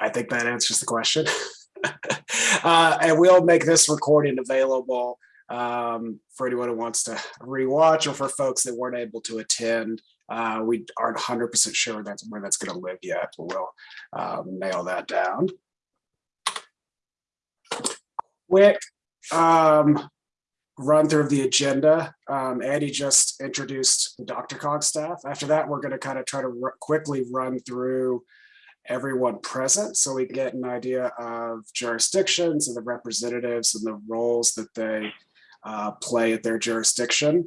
I think that answers the question. uh, and we'll make this recording available um, for anyone who wants to rewatch or for folks that weren't able to attend. Uh, we aren't 100% sure that's where that's going to live yet, but we'll um, nail that down. Quick um, run through of the agenda. Um, Andy just introduced the Dr. Cog staff. After that, we're going to kind of try to quickly run through everyone present so we get an idea of jurisdictions and the representatives and the roles that they uh, play at their jurisdiction.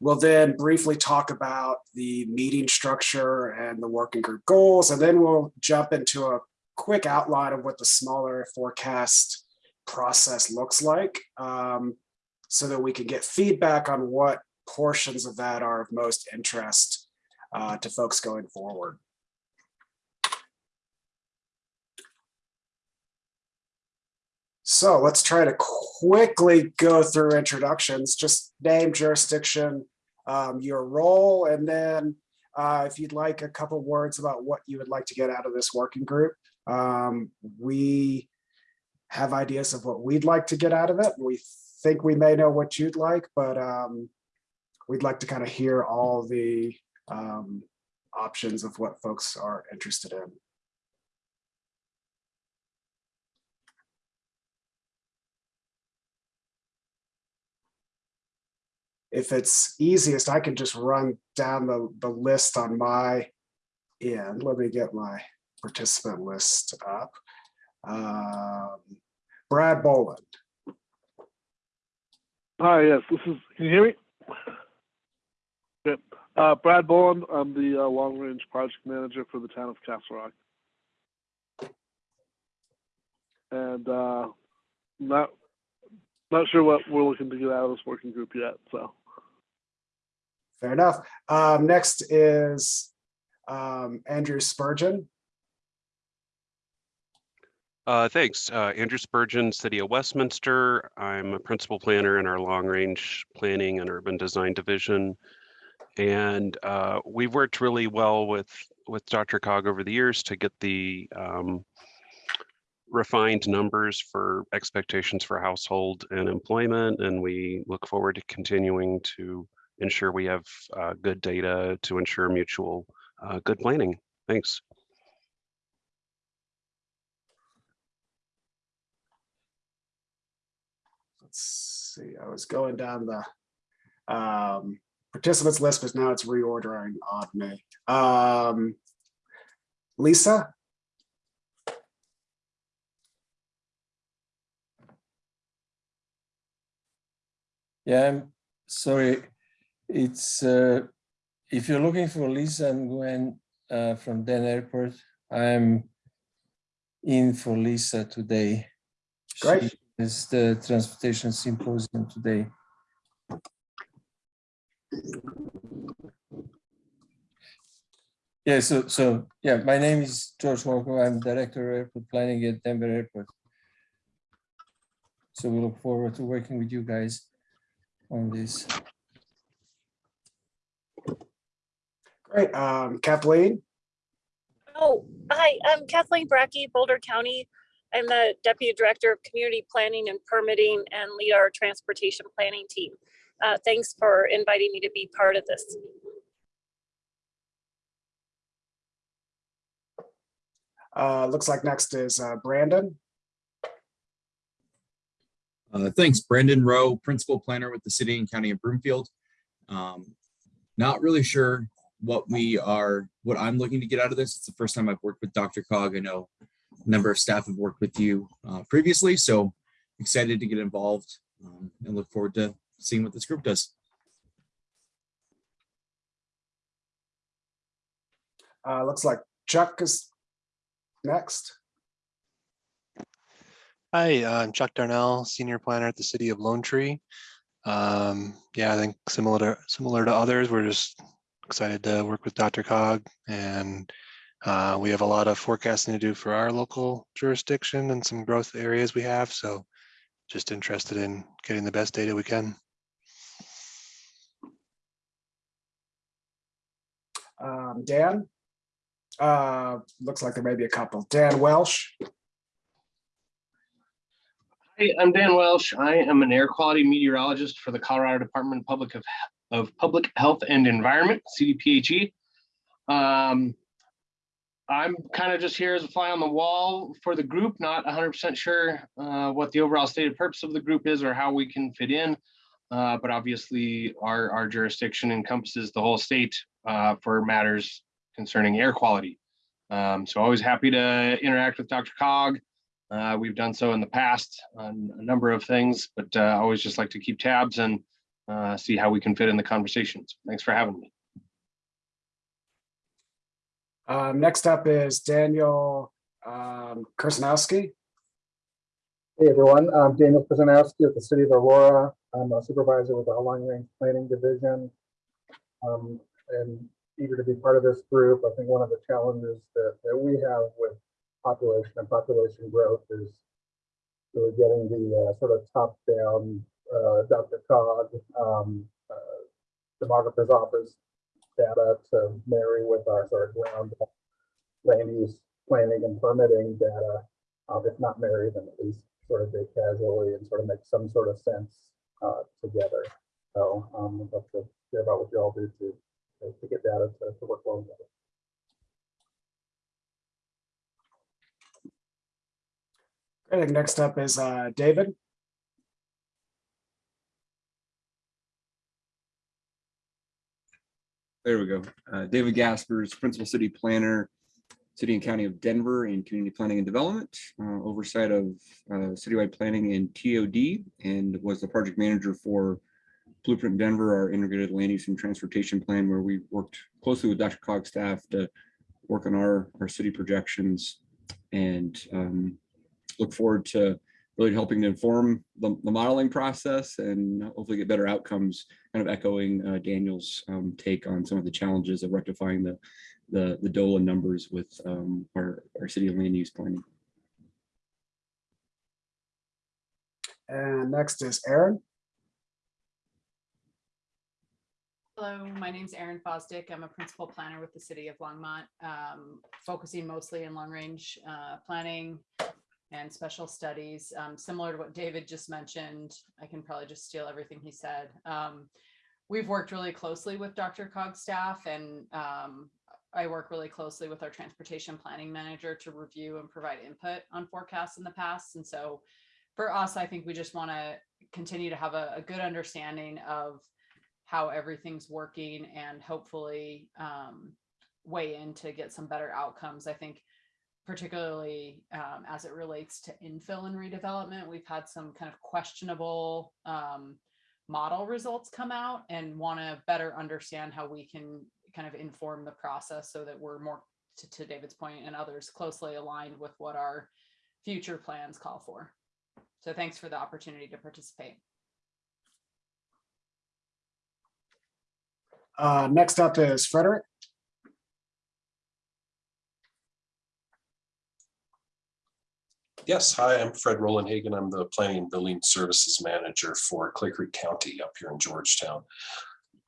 We'll then briefly talk about the meeting structure and the working group goals, and then we'll jump into a quick outline of what the smaller forecast process looks like um, so that we can get feedback on what portions of that are of most interest uh, to folks going forward. So let's try to quickly go through introductions, just name, jurisdiction, um, your role, and then uh, if you'd like a couple words about what you would like to get out of this working group. Um, we have ideas of what we'd like to get out of it. We think we may know what you'd like, but um, we'd like to kind of hear all the um, options of what folks are interested in. If it's easiest, I can just run down the, the list on my end. Let me get my participant list up. Um, Brad Boland. Hi, yes, this is, can you hear me? Good. Uh, Brad Boland, I'm the uh, long range project manager for the town of Castle Rock. And uh, not not sure what we're looking to get out of this working group yet, so. Fair enough. Um, next is um, Andrew Spurgeon. Uh, thanks. Uh, Andrew Spurgeon, City of Westminster. I'm a principal planner in our long range planning and urban design division. And uh, we've worked really well with, with Dr. Cog over the years to get the um, refined numbers for expectations for household and employment. And we look forward to continuing to ensure we have uh, good data to ensure mutual uh, good planning. Thanks. Let's see, I was going down the um, participants list, but now it's reordering on me. Um, Lisa? Yeah, I'm sorry it's uh, if you're looking for Lisa and Gwen uh, from Den Airport, I'm in for Lisa today. Great. It's the transportation symposium today. Yeah, so so yeah, my name is George Walker. I'm director of airport planning at Denver Airport. So we look forward to working with you guys on this. Great. Um, Kathleen? Oh, hi, I'm Kathleen Brackey, Boulder County. I'm the Deputy Director of Community Planning and Permitting and lead our transportation planning team. Uh, thanks for inviting me to be part of this. Uh, looks like next is uh, Brandon. Uh, thanks, Brandon Rowe, Principal Planner with the City and County of Broomfield. Um, not really sure what we are, what I'm looking to get out of this. It's the first time I've worked with Dr. Cog. I know a number of staff have worked with you uh, previously, so excited to get involved um, and look forward to seeing what this group does. Uh, looks like Chuck is next. Hi, I'm Chuck Darnell, Senior Planner at the City of Lone Tree. Um, yeah, I think similar to similar to others, we're just excited to work with Dr. Cog and uh, we have a lot of forecasting to do for our local jurisdiction and some growth areas we have. So just interested in getting the best data we can. Um, Dan? Uh, looks like there may be a couple. Dan Welsh, Hi, I'm Dan Welsh. I am an air quality meteorologist for the Colorado Department of Public of, Public Health and Environment, CDPHE. Um, I'm kind of just here as a fly on the wall for the group, not 100% sure uh, what the overall stated purpose of the group is or how we can fit in. Uh, but obviously, our, our jurisdiction encompasses the whole state uh, for matters concerning air quality. Um, so always happy to interact with Dr. Cog. Uh, we've done so in the past on a number of things, but uh, always just like to keep tabs and uh, see how we can fit in the conversations. Thanks for having me. um, next up is Daniel um, Kursnowski. Hey everyone, I'm Daniel Kuzanowski with the City of Aurora. I'm a supervisor with our Long Range Planning Division. Um, and eager to be part of this group. I think one of the challenges that, that we have with population and population growth is really getting the uh, sort of top-down uh, Dr. Cog um, uh, demographer's office data to marry with our sort of ground land use planning and permitting data um, if not marry them, at least sort of big casually and sort of make some sort of sense uh, together. So um, I'd love to hear about what you all do to, to- get data to, to work well together. Think next up is uh, David. There we go. Uh, David Gaspers, Principal City Planner, City and County of Denver in Community Planning and Development, uh, oversight of uh, citywide planning and TOD, and was the project manager for Blueprint Denver, our integrated land use and transportation plan, where we worked closely with Dr. Cog staff to work on our, our city projections and um, look forward to really helping to inform the, the modeling process and hopefully get better outcomes, kind of echoing uh, Daniel's um, take on some of the challenges of rectifying the, the, the DOLA numbers with um, our, our city land use planning. And next is Erin. Hello, my name is Erin Fosdick. I'm a principal planner with the city of Longmont, um, focusing mostly in long-range uh, planning and special studies. Um, Similar to what David just mentioned, I can probably just steal everything he said. Um, We've worked really closely with Dr. Cog's staff and um, I work really closely with our transportation planning manager to review and provide input on forecasts in the past. And so for us, I think we just want to continue to have a, a good understanding of how everything's working and hopefully um, weigh in to get some better outcomes. I think particularly um, as it relates to infill and redevelopment, we've had some kind of questionable um, model results come out and want to better understand how we can kind of inform the process so that we're more, to, to David's point and others, closely aligned with what our future plans call for. So thanks for the opportunity to participate. Uh, next up is Frederick. Yes, hi, I'm Fred Roland Hagan. I'm the Planning and Building Services Manager for Clear Creek County up here in Georgetown.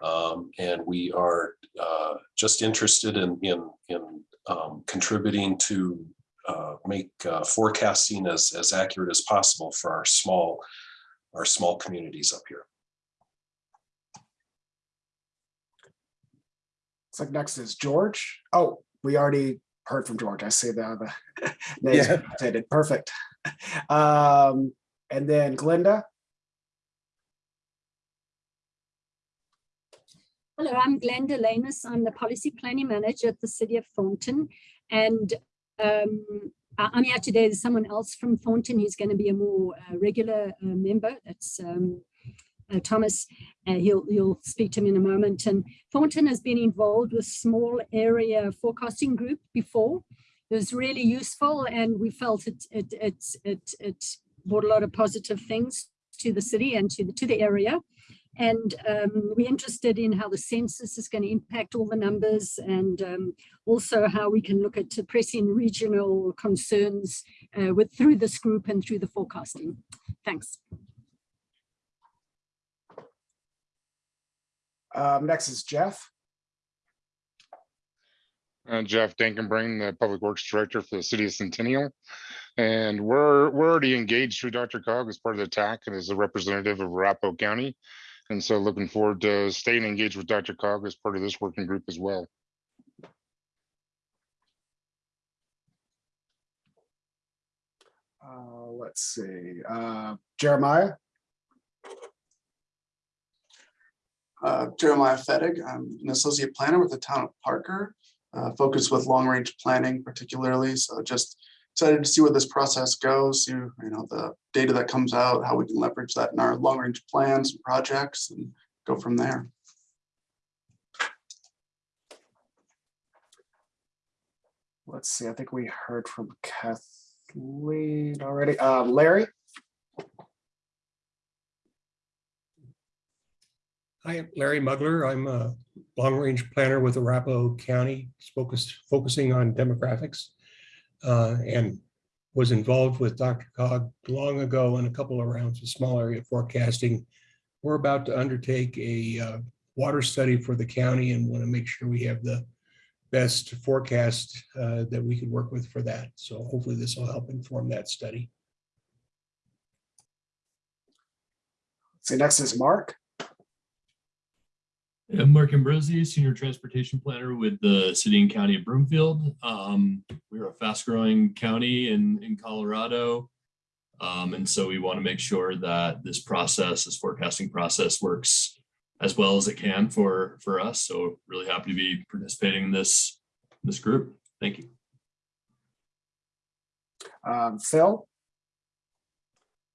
Um, and we are uh, just interested in, in, in um, contributing to uh, make uh, forecasting as, as accurate as possible for our small, our small communities up here. Looks like next is George. Oh, we already heard from George. I see the, the names Yeah. rotated. Perfect. Um, and then Glenda. Hello, I'm Glenda Lanus. I'm the Policy Planning Manager at the City of Thornton. And um, I- I'm here today. There's someone else from Thornton who's going to be a more uh, regular uh, member. That's um, uh, Thomas. Uh, he'll, he'll speak to him in a moment. And Thornton has been involved with small area forecasting group before. It was really useful and we felt it, it, it, it, it brought a lot of positive things to the city and to the, to the area. And um, we're interested in how the census is going to impact all the numbers and um, also how we can look at pressing regional concerns uh, with through this group and through the forecasting. Thanks. Um, next is Jeff. Uh, Jeff Dankenbring, the Public Works Director for the City of Centennial. And we're, we're already engaged through Dr. Cog as part of the TAC and as a representative of Arapahoe County. And so looking forward to staying engaged with Dr. Cog as part of this working group as well. Uh, let's see, uh, Jeremiah, Uh, Jeremiah Fettig. I'm an associate planner with the town of Parker, uh, focused with long-range planning particularly. So just excited to see where this process goes, see, you know, the data that comes out, how we can leverage that in our long-range plans and projects and go from there. let's see, I think we heard from Kathleen already. Uh, Larry, Hi, I'm Larry Mugler. I'm a long-range planner with Arapahoe County, focused, focusing on demographics. uh, And was involved with Dr. Cog long ago in a couple of rounds of small area forecasting. We're about to undertake a uh, water study for the county and want to make sure we have the best forecast uh, that we could work with for that. So hopefully this will help inform that study. So next is Mark. I'm Mark Ambrosi, Senior Transportation Planner with the City and County of Broomfield. Um, we're a fast growing county in, in Colorado. Um, and so we want to make sure that this process, this forecasting process works as well as it can for, for us. So really happy to be participating in this, this group. Thank you. Um, Phil,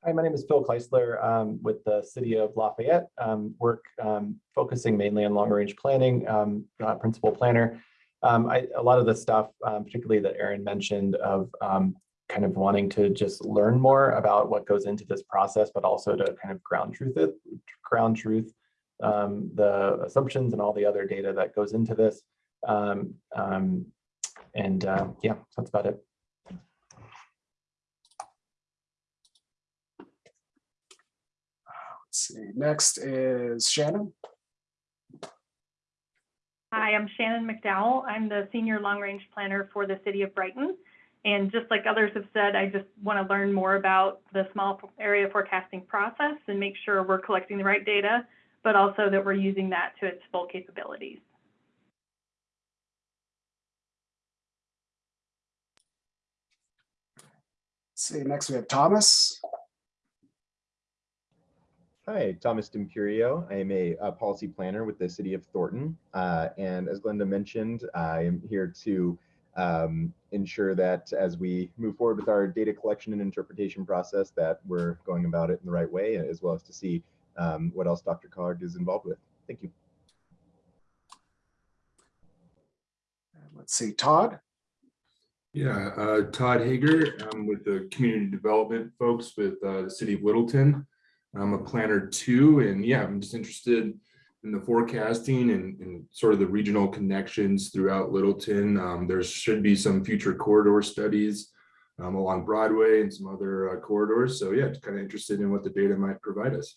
Hi, my name is Phil Kleisler um, with the City of Lafayette. Um, work um, focusing mainly on long-range planning, um, uh, principal planner. Um, I, a lot of the stuff, um, particularly that Erin mentioned of kind of wanting to just learn more about what goes into this process, but also to kind of ground truth it, ground truth the assumptions and all the other data that goes into this. And uh, yeah, that's about it. See, next is Shannon. Hi, I'm Shannon McDowell. I'm the Senior Long Range Planner for the City of Brighton. And just like others have said, I just want to learn more about the small area forecasting process and make sure we're collecting the right data, but also that we're using that to its full capabilities. Let's see, next we have Thomas. Hi, Thomas D'Imperio. I am a, uh policy planner with the city of Thornton. Uh, and as Glenda mentioned, I am here to um, ensure that as we move forward with our data collection and interpretation process, that we're going about it in the right way, as well as to see um, what else Dr. Cog is involved with. Thank you. Let's see, Todd. Yeah, uh, Todd Hager, I'm with the community development folks with uh, the city of Littleton. I'm a planner too, and yeah, I'm just interested in the forecasting and, and sort of the regional connections throughout Littleton. Um, there should be some future corridor studies um, along Broadway and some other uh, corridors. So yeah, just kind of interested in what the data might provide us.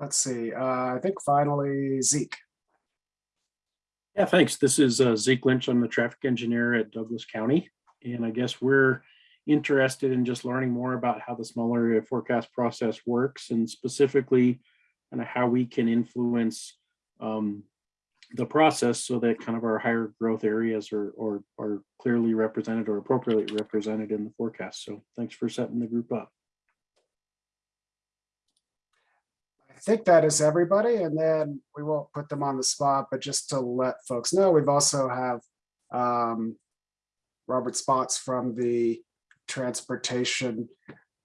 Let's see, uh, I think finally Zeke. Yeah, thanks. This is uh, Zeke Lynch. I'm the traffic engineer at Douglas County. And I guess we're interested in just learning more about how the small area forecast process works and specifically kind of how we can influence um, the process so that kind of our higher growth areas are, are, are clearly represented or appropriately represented in the forecast. So thanks for setting the group up. I think that is everybody, and then we won't put them on the spot, but just to let folks know, we've also have um, Robert Spots from the transportation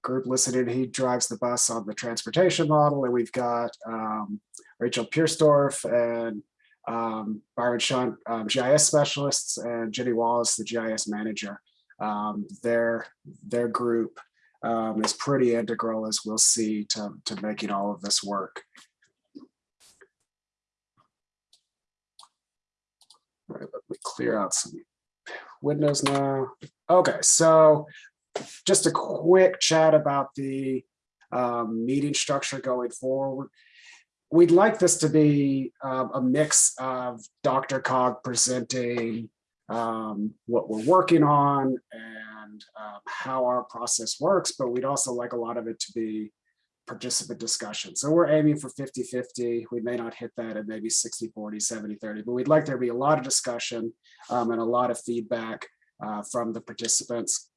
group listening. He drives the bus on the transportation model, and we've got um, Rachel Piersdorf and um, Byron Sean, um, GIS specialists, and Jenny Wallace, the GIS manager. Um, their their group um, is pretty integral, as we'll see, to to making all of this work. All right, let me clear out some windows now. Okay, so just a quick chat about the um, meeting structure going forward. we'd like this to be um, a mix of Dr. Cog presenting um, what we're working on and um, how our process works, but we'd also like a lot of it to be participant discussion. So we're aiming for 50-50. We may not hit that at maybe 60-40, 70-30, but we'd like there to be a lot of discussion um, and a lot of feedback uh, from the participants.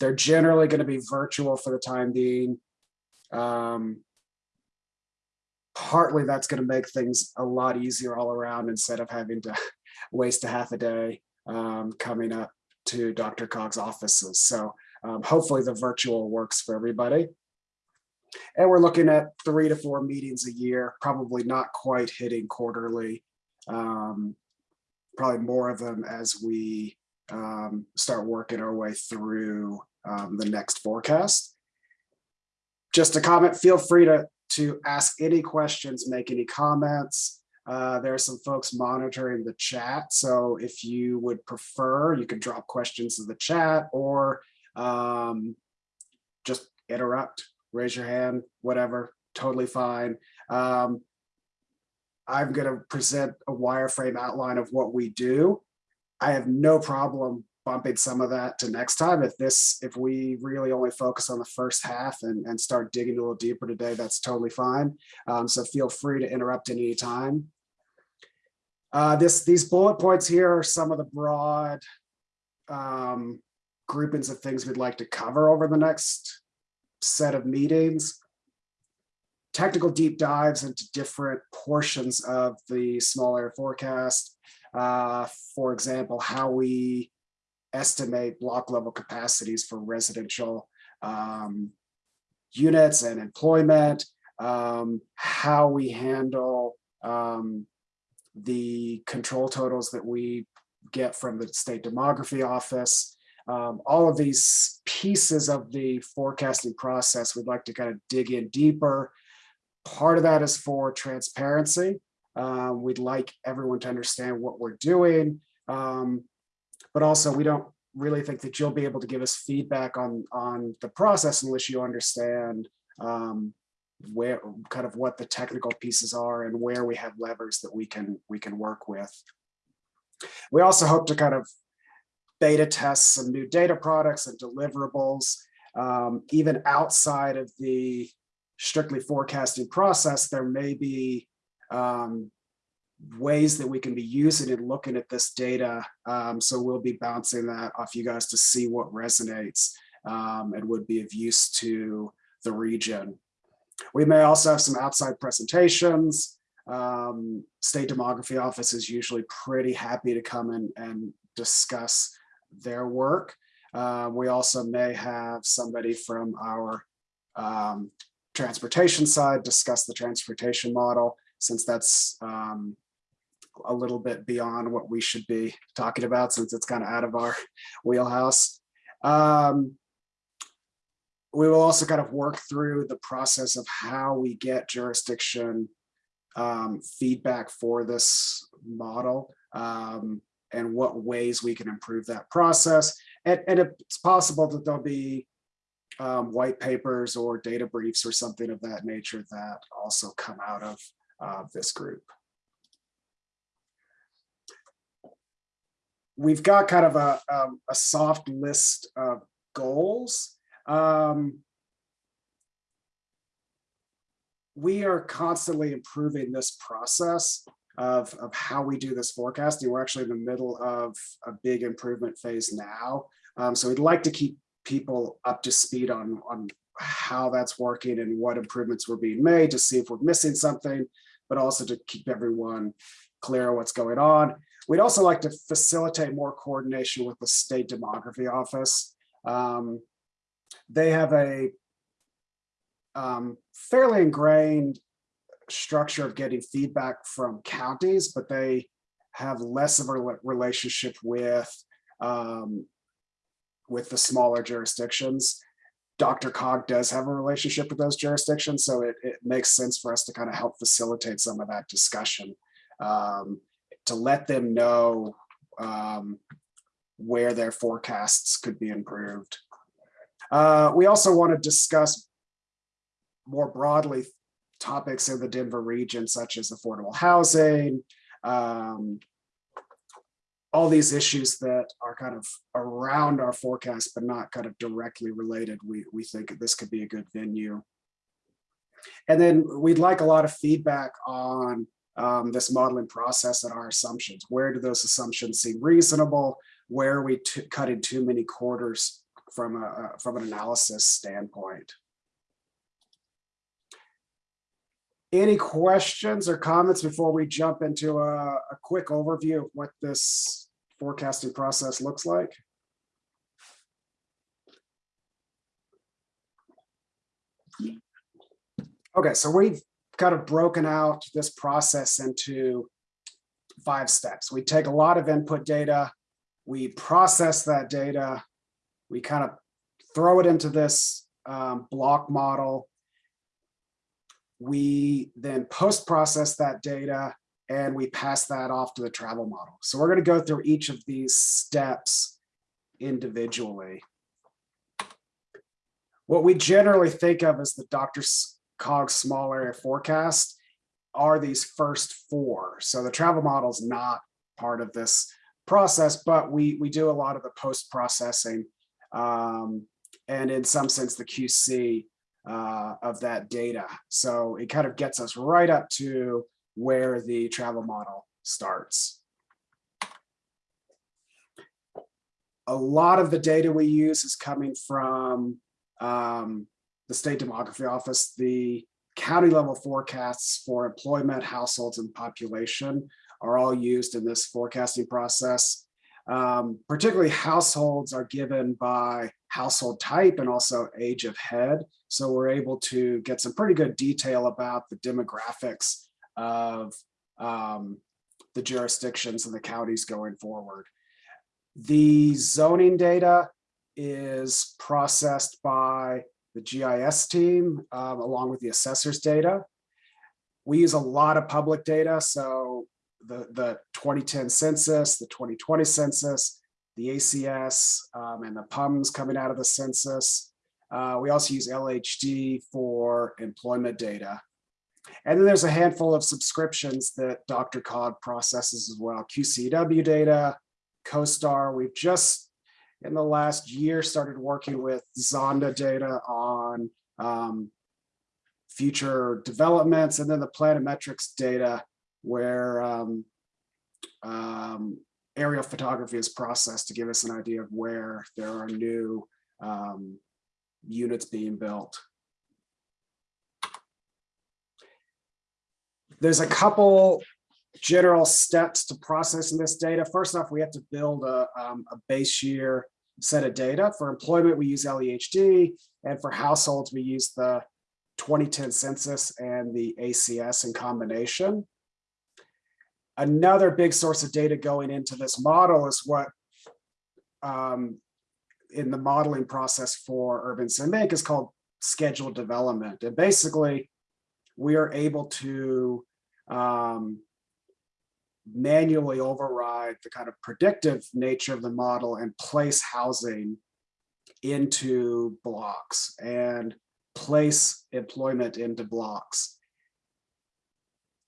They're generally going to be virtual for the time being. Um, partly that's going to make things a lot easier all around instead of having to waste a half a day um, coming up to Dr. Cog's offices. So um, hopefully the virtual works for everybody. And we're looking at three to four meetings a year, probably not quite hitting quarterly. Um, probably more of them as we um, start working our way through um, the next forecast. Just a comment, feel free to, to ask any questions, make any comments. Uh, there are some folks monitoring the chat. So if you would prefer, you can drop questions in the chat or um, just interrupt, raise your hand, whatever, totally fine. Um, I'm going to present a wireframe outline of what we do. I have no problem bumping some of that to next time. If this, if we really only focus on the first half and, and start digging a little deeper today, that's totally fine. Um, so feel free to interrupt any time. Uh, this, these bullet points here are some of the broad um, groupings of things we'd like to cover over the next set of meetings. Technical deep dives into different portions of the small area forecast. Uh, for example, how we estimate block level capacities for residential um, units and employment, um, how we handle um, the control totals that we get from the state demography office. Um, all of these pieces of the forecasting process, we'd like to kind of dig in deeper. Part of that is for transparency. Uh, we'd like everyone to understand what we're doing, um, but also we don't really think that you'll be able to give us feedback on, on the process unless you understand um, where kind of what the technical pieces are and where we have levers that we can we can work with. We also hope to kind of beta test some new data products and deliverables, um, even outside of the strictly forecasting process, there may be um, ways that we can be using and looking at this data. Um, so we'll be bouncing that off you guys to see what resonates um, and would be of use to the region. We may also have some outside presentations. Um, State Demography Office is usually pretty happy to come in and discuss their work. Uh, we also may have somebody from our um, transportation side discuss the transportation model, since that's um, a little bit beyond what we should be talking about, since it's kind of out of our wheelhouse. Um, we will also kind of work through the process of how we get jurisdiction um, feedback for this model um, and what ways we can improve that process. And, and it's possible that there'll be um, white papers or data briefs or something of that nature that also come out of uh, this group. We've got kind of a, a, a soft list of goals. Um, we are constantly improving this process of, of how we do this forecasting. We're actually in the middle of a big improvement phase now. Um, so we'd like to keep people up to speed on, on how that's working and what improvements were being made to see if we're missing something, but also to keep everyone clear on what's going on. We'd also like to facilitate more coordination with the state demography office. Um, they have a um, fairly ingrained structure of getting feedback from counties, but they have less of a relationship with um, with the smaller jurisdictions. Dr. Cog does have a relationship with those jurisdictions, so it, it makes sense for us to kind of help facilitate some of that discussion um, to let them know um, where their forecasts could be improved. Uh, we also want to discuss more broadly topics in the Denver region, such as affordable housing, um, all these issues that are kind of around our forecast, but not kind of directly related. We, we think this could be a good venue. And then we'd like a lot of feedback on um, this modeling process and our assumptions. Where do those assumptions seem reasonable? Where are we cutting too many quarters from a from an analysis standpoint? Any questions or comments before we jump into a, a quick overview of what this forecasting process looks like? Okay, so we've kind of broken out this process into five steps. We take a lot of input data, we process that data, we kind of throw it into this um, block model. We then post-process that data and we pass that off to the travel model. So we're going to go through each of these steps individually. What we generally think of as the Dr. Cog small area forecast are these first four. So the travel model is not part of this process, but we, we do a lot of the post-processing um, and in some sense the QC uh, of that data. So it kind of gets us right up to where the travel model starts. A lot of the data we use is coming from um, the state demography office, the county level forecasts for employment, households, and population are all used in this forecasting process. Um, particularly households are given by household type and also age of head. So we're able to get some pretty good detail about the demographics of um, the jurisdictions and the counties going forward. The zoning data is processed by the GIS team um, along with the assessor's data. We use a lot of public data, so the, the 2010 census, the 2020 census, the ACS, um, and the PUMs coming out of the census. Uh, we also use LEHD for employment data. And then there's a handful of subscriptions that Dr. Cog processes as well. QCW data, CoStar. We've just in the last year started working with Zonda data on um, future developments and then the planimetrics data where um, um, aerial photography is processed to give us an idea of where there are new um, units being built. There's a couple general steps to processing this data. First off, we have to build a, um, a base year set of data. For employment, we use LEHD, and for households, we use the 2010 census and the ACS in combination. Another big source of data going into this model is what um, in the modeling process for UrbanSim is called scheduled development. And basically, we are able to um, manually override the kind of predictive nature of the model and place housing into blocks and place employment into blocks.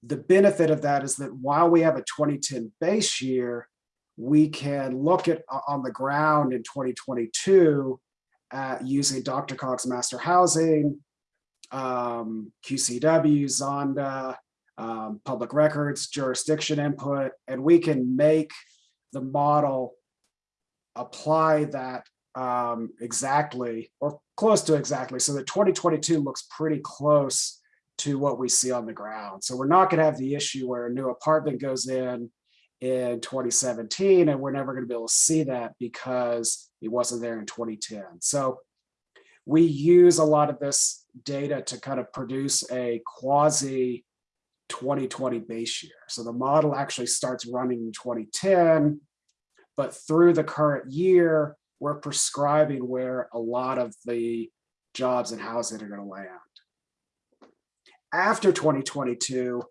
The benefit of that is that while we have a 2010 base year, we can look at on the ground in 2022 at using Dr. Cog's master housing, um, QCW, Zonda, um, public records, jurisdiction input, and we can make the model apply that um, exactly or close to exactly so that 2022 looks pretty close to what we see on the ground. So we're not going to have the issue where a new apartment goes in in 2017 and we're never going to be able to see that because it wasn't there in 2010. So we use a lot of this data to kind of produce a quasi 2020 base year. So the model actually starts running in 2010, but through the current year, we're prescribing where a lot of the jobs and housing are going to land. After 2022,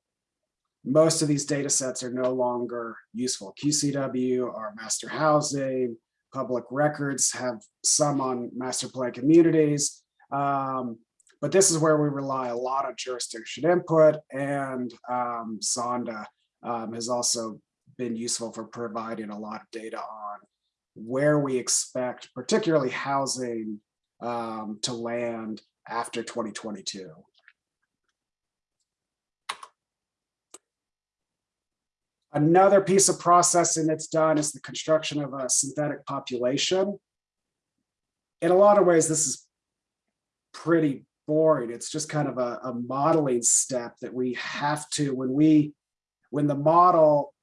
most of these data sets are no longer useful. QCW are master housing, public records have some on master plan communities, um, but this is where we rely a lot on jurisdiction input and um, Zonda um, has also been useful for providing a lot of data on where we expect particularly housing um, to land after 2022. Another piece of processing that's done is the construction of a synthetic population. In a lot of ways, this is pretty boring. It's just kind of a, a modeling step that we have to, when we, when the model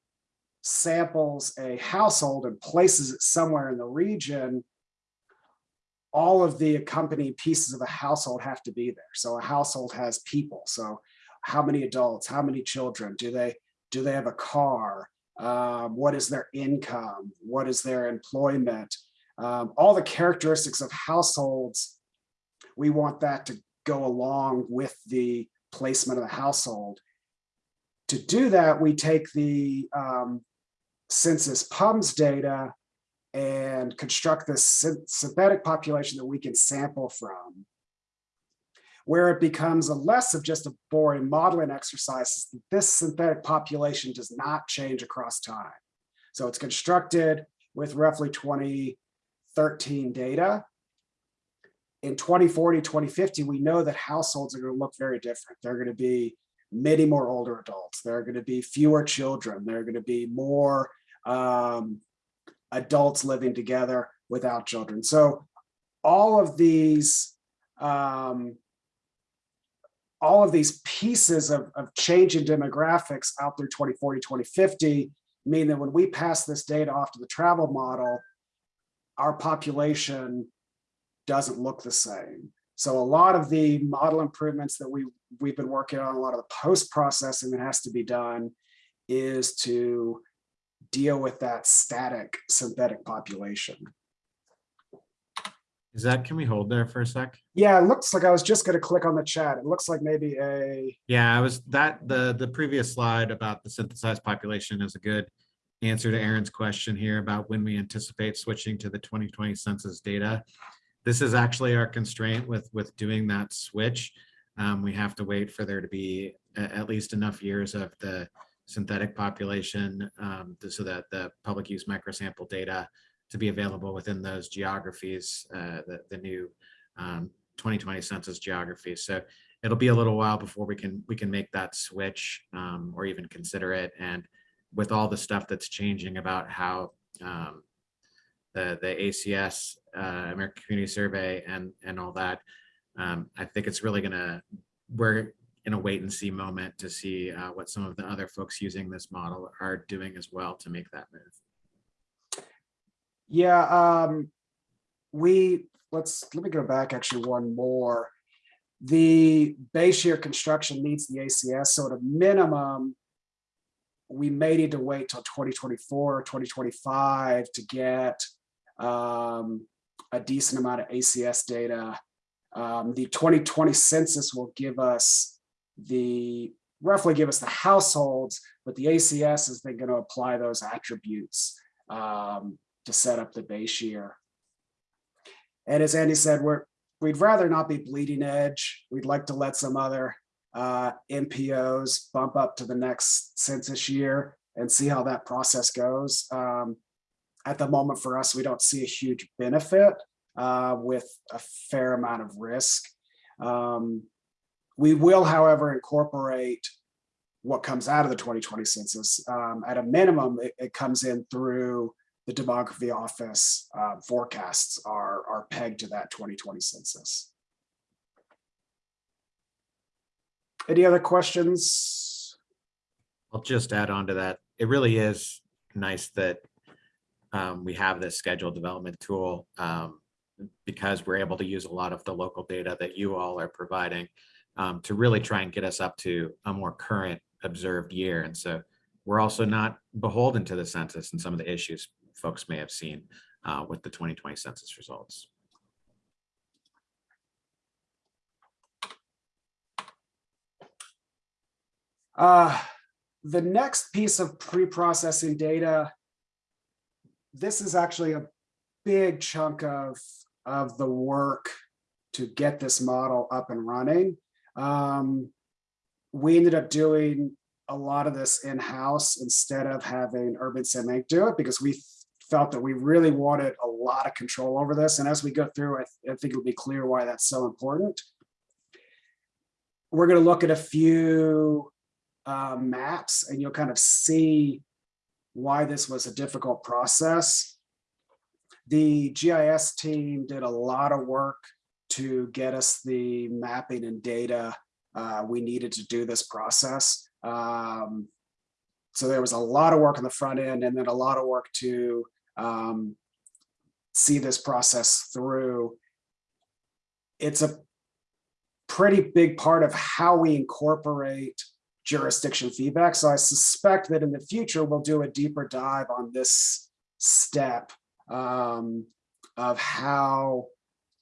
samples a household and places it somewhere in the region, all of the accompanying pieces of a household have to be there. So a household has people. So how many adults, how many children, do they, do they have a car? Um, what is their income? What is their employment? Um, all the characteristics of households, we want that to go along with the placement of the household. To do that, we take the um, census PUMS data and construct this synthetic population that we can sample from where it becomes a less of just a boring modeling exercise this synthetic population does not change across time. So it's constructed with roughly 2013 data. In 2040, 2050, we know that households are going to look very different. They're going to be many more older adults. There are going to be fewer children. There are going to be more um, adults living together without children. So all of these um, all of these pieces of, of change in demographics out through 2040, 2050 mean that when we pass this data off to the travel model, our population doesn't look the same. So a lot of the model improvements that we, we've been working on, a lot of the post-processing that has to be done is to deal with that static synthetic population. Is that, can we hold there for a sec? Yeah, it looks like I was just gonna click on the chat. It looks like maybe a, Yeah, I was, that, the, the previous slide about the synthesized population is a good answer to Erin's question here about when we anticipate switching to the 2020 census data. This is actually our constraint with, with doing that switch. Um, we have to wait for there to be at least enough years of the synthetic population um, so that the public use microsample data to be available within those geographies, uh, the, the new um, 2020 census geographies. So it'll be a little while before we can we can make that switch um, or even consider it. And with all the stuff that's changing about how um, the the ACS uh, American Community Survey and and all that, um, I think it's really gonna we're in a wait and see moment to see uh, what some of the other folks using this model are doing as well to make that move. yeah, um, we, let's, let me go back actually one more. The base year construction needs the ACS, so at a minimum, we may need to wait till 2024 or 2025 to get um, a decent amount of ACS data. Um, the 2020 census will give us the, roughly give us the households, but the ACS is then going to apply those attributes um, to set up the base year. And as Andy said, we're, we'd rather not be bleeding edge. We'd like to let some other uh, MPOs bump up to the next census year and see how that process goes. Um, at the moment for us, we don't see a huge benefit uh, with a fair amount of risk. Um, we will, however, incorporate what comes out of the 2020 census. Um, at a minimum, it, it, comes in through the demography office uh, forecasts are, are pegged to that 2020 census. Any other questions? I'll just add on to that. It really is nice that um, we have this schedule development tool um, because we're able to use a lot of the local data that you all are providing um, to really try and get us up to a more current observed year. And so we're also not beholden to the census and some of the issues folks may have seen uh, with the 2020 census results. Uh, the next piece of pre-processing data, this is actually a big chunk of, of the work to get this model up and running. Um, we ended up doing a lot of this in-house instead of having Urban Inc. do it because we felt that we really wanted a lot of control over this. And as we go through, I, I think it'll be clear why that's so important. We're going to look at a few uh, maps and you'll kind of see why this was a difficult process. The GIS team did a lot of work to get us the mapping and data uh, we needed to do this process. Um, so there was a lot of work on the front end and then a lot of work to um, see this process through. It's a pretty big part of how we incorporate jurisdiction feedback. So I suspect that in the future, we'll do a deeper dive on this step um, of how,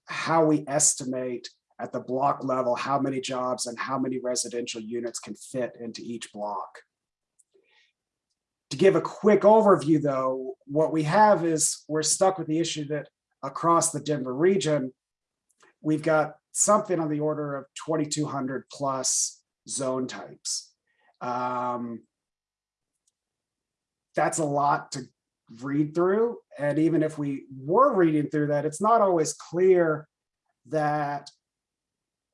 how we estimate at the block level, how many jobs and how many residential units can fit into each block. To give a quick overview though, what we have is we're stuck with the issue that across the Denver region, we've got something on the order of 2,200 plus zone types. Um, that's a lot to read through. And even if we were reading through that, it's not always clear that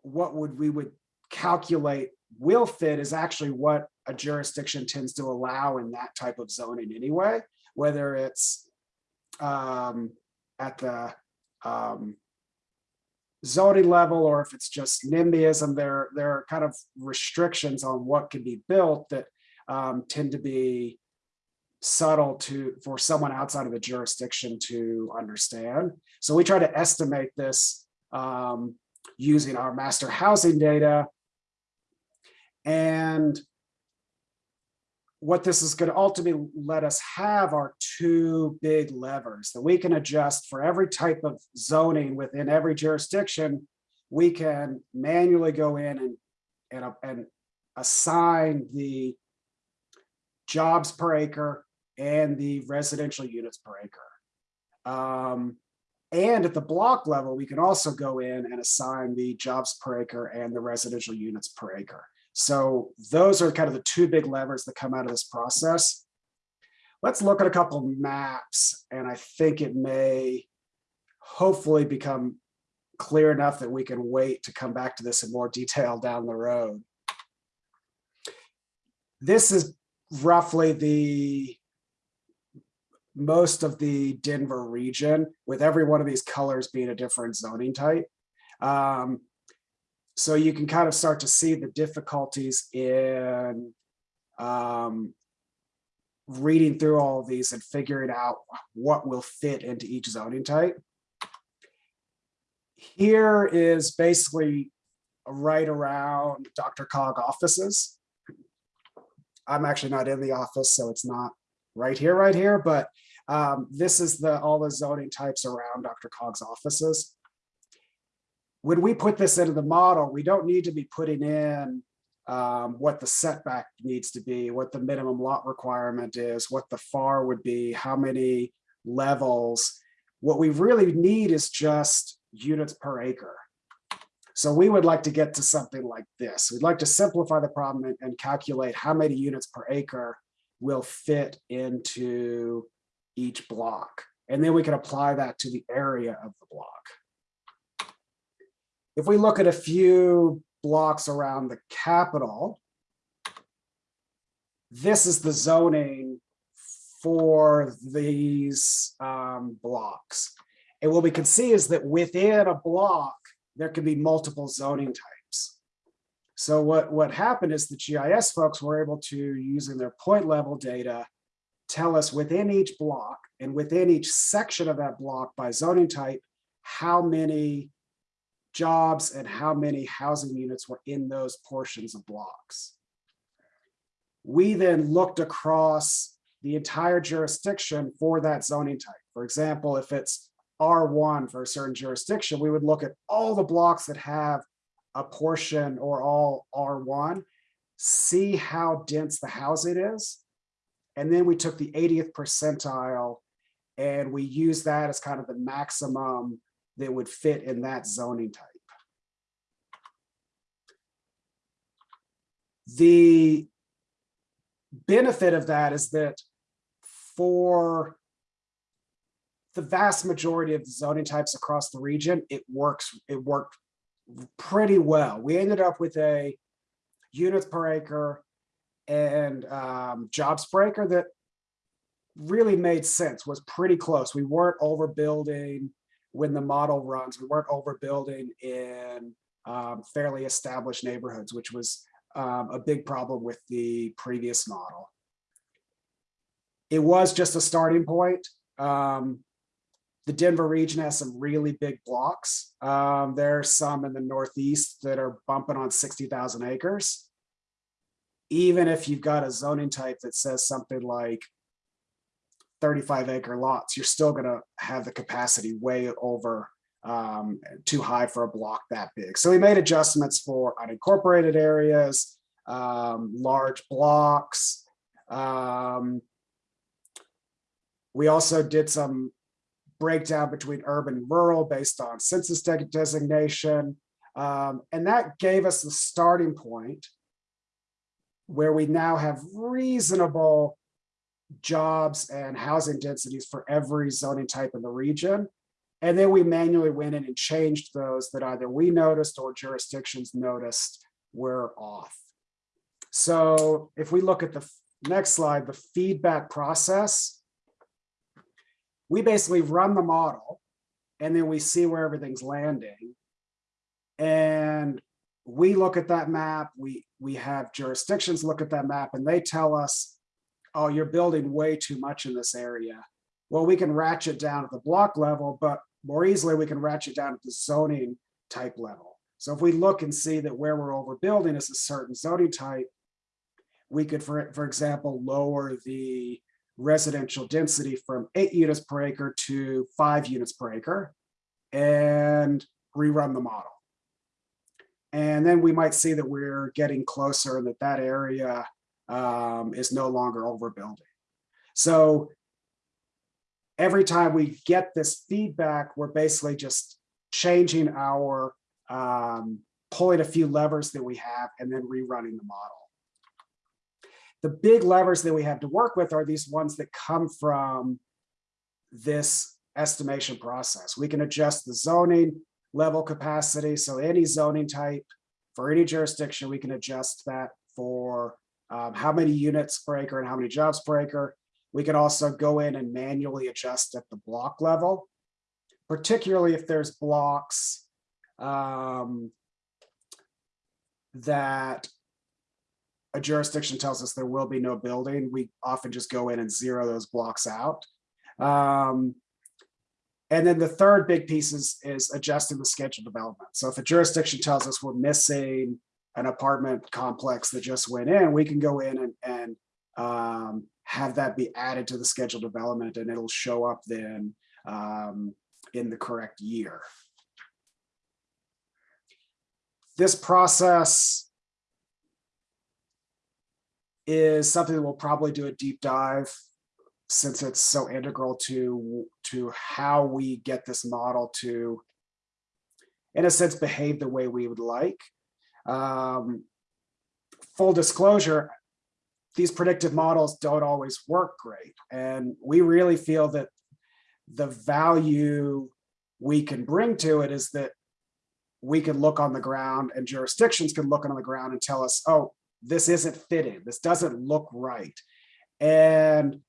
what would we would calculate will fit is actually what a jurisdiction tends to allow in that type of zoning anyway, whether it's um, at the um, zoning level or if it's just NIMBYism, there, there are kind of restrictions on what can be built that um, tend to be subtle to for someone outside of the jurisdiction to understand. So we try to estimate this um, using our master housing data. And what this is going to ultimately let us have are two big levers that we can adjust for every type of zoning within every jurisdiction. We can manually go in and, and, and assign the jobs per acre and the residential units per acre. Um, and at the block level, we can also go in and assign the jobs per acre and the residential units per acre. So those are kind of the two big levers that come out of this process. Let's look at a couple maps, and I think it may hopefully become clear enough that we can wait to come back to this in more detail down the road. This is roughly the most of the Denver region, with every one of these colors being a different zoning type. Um, so you can kind of start to see the difficulties in um, reading through all of these and figuring out what will fit into each zoning type. Here is basically right around DRCOG offices. I'm actually not in the office, so it's not right here, right here, but um, this is the all the zoning types around DRCOG's offices. When we put this into the model, we don't need to be putting in um, what the setback needs to be, what the minimum lot requirement is, what the FAR would be, how many levels. What we really need is just units per acre. So we would like to get to something like this. We'd like to simplify the problem and, and calculate how many units per acre will fit into each block. And then we can apply that to the area of the block. If we look at a few blocks around the capital, this is the zoning for these um, blocks. And what we can see is that within a block, there can be multiple zoning types. So what, what happened is the GIS folks were able to, using their point level data, tell us within each block and within each section of that block by zoning type, how many jobs and how many housing units were in those portions of blocks. We then looked across the entire jurisdiction for that zoning type. For example, if it's R1 for a certain jurisdiction, we would look at all the blocks that have a portion or all R1, see how dense the housing is. And then we took the 80th percentile and we used that as kind of the maximum that would fit in that zoning type. The benefit of that is that for the vast majority of the zoning types across the region, it works, it worked pretty well. We ended up with a units per acre and um, jobs per acre that really made sense, was pretty close. We weren't overbuilding when the model runs. We weren't overbuilding in um, fairly established neighborhoods, which was um, a big problem with the previous model. It was just a starting point. Um, the Denver region has some really big blocks. Um, are some in the Northeast that are bumping on 60,000 acres. Even if you've got a zoning type that says something like 35 acre lots, you're still gonna have the capacity way over um, too high for a block that big. So we made adjustments for unincorporated areas, um, large blocks. Um, we also did some breakdown between urban and rural based on census de- designation. Um, and that gave us the starting point where we now have reasonable jobs and housing densities for every zoning type in the region. And then we manually went in and changed those that either we noticed or jurisdictions noticed were off. So if we look at the next slide, the feedback process, we basically run the model and then we see where everything's landing. And we look at that map, we, we have jurisdictions look at that map and they tell us, oh, you're building way too much in this area. Well, we can ratchet down at the block level, but more easily we can ratchet down at the zoning type level. So if we look and see that where we're overbuilding is a certain zoning type, we could, for, for example, lower the residential density from eight units per acre to five units per acre and rerun the model. And then we might see that we're getting closer and that that area um, is no longer overbuilding. So every time we get this feedback, we're basically just changing our, um, pulling a few levers that we have and then rerunning the model. The big levers that we have to work with are these ones that come from this estimation process. We can adjust the zoning level capacity. So any zoning type for any jurisdiction, we can adjust that for um, how many units per acre and how many jobs per acre. We can also go in and manually adjust at the block level, particularly if there's blocks um, that a jurisdiction tells us there will be no building. We often just go in and zero those blocks out. Um, and then the third big piece is, is adjusting the schedule development. So if a jurisdiction tells us we're missing an apartment complex that just went in, we can go in and, and um, have that be added to the schedule development and it'll show up then um, in the correct year. This process is something that we'll probably do a deep dive since it's so integral to to how we get this model to in a sense behave the way we would like um, full disclosure these predictive models don't always work great. And we really feel that the value we can bring to it is that we can look on the ground and jurisdictions can look on the ground and tell us oh this isn't fitting. This doesn't look right. And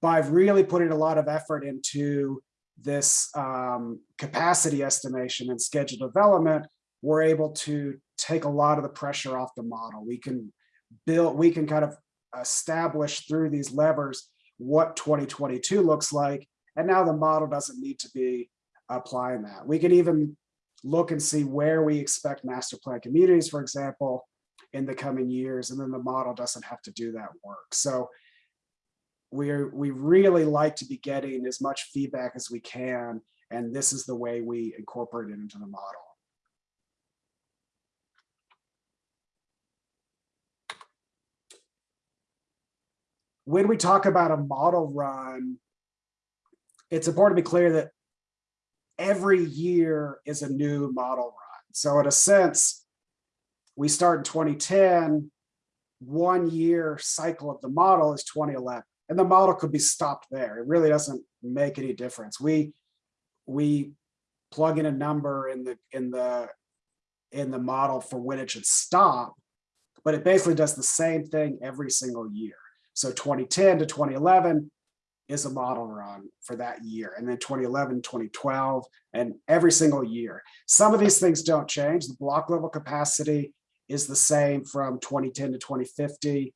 by really putting a lot of effort into this um, capacity estimation and schedule development, we're able to take a lot of the pressure off the model. We can build, we can kind of establish through these levers what 2022 looks like. And now the model doesn't need to be applying that. We can even look and see where we expect master plan communities, for example, in the coming years, and then the model doesn't have to do that work. So we're we really like to be getting as much feedback as we can and this is the way we incorporate it into the model when we talk about a model run it's important to be clear that every year is a new model run so in a sense we start in 2010 one year cycle of the model is 2011. And the model could be stopped there. It really doesn't make any difference. We, we plug in a number in the, in the, in the model for when it should stop, but it basically does the same thing every single year. So 2010 to 2011 is a model run for that year. And then 2011, 2012, and every single year. Some of these things don't change. The block level capacity is the same from 2010 to 2050.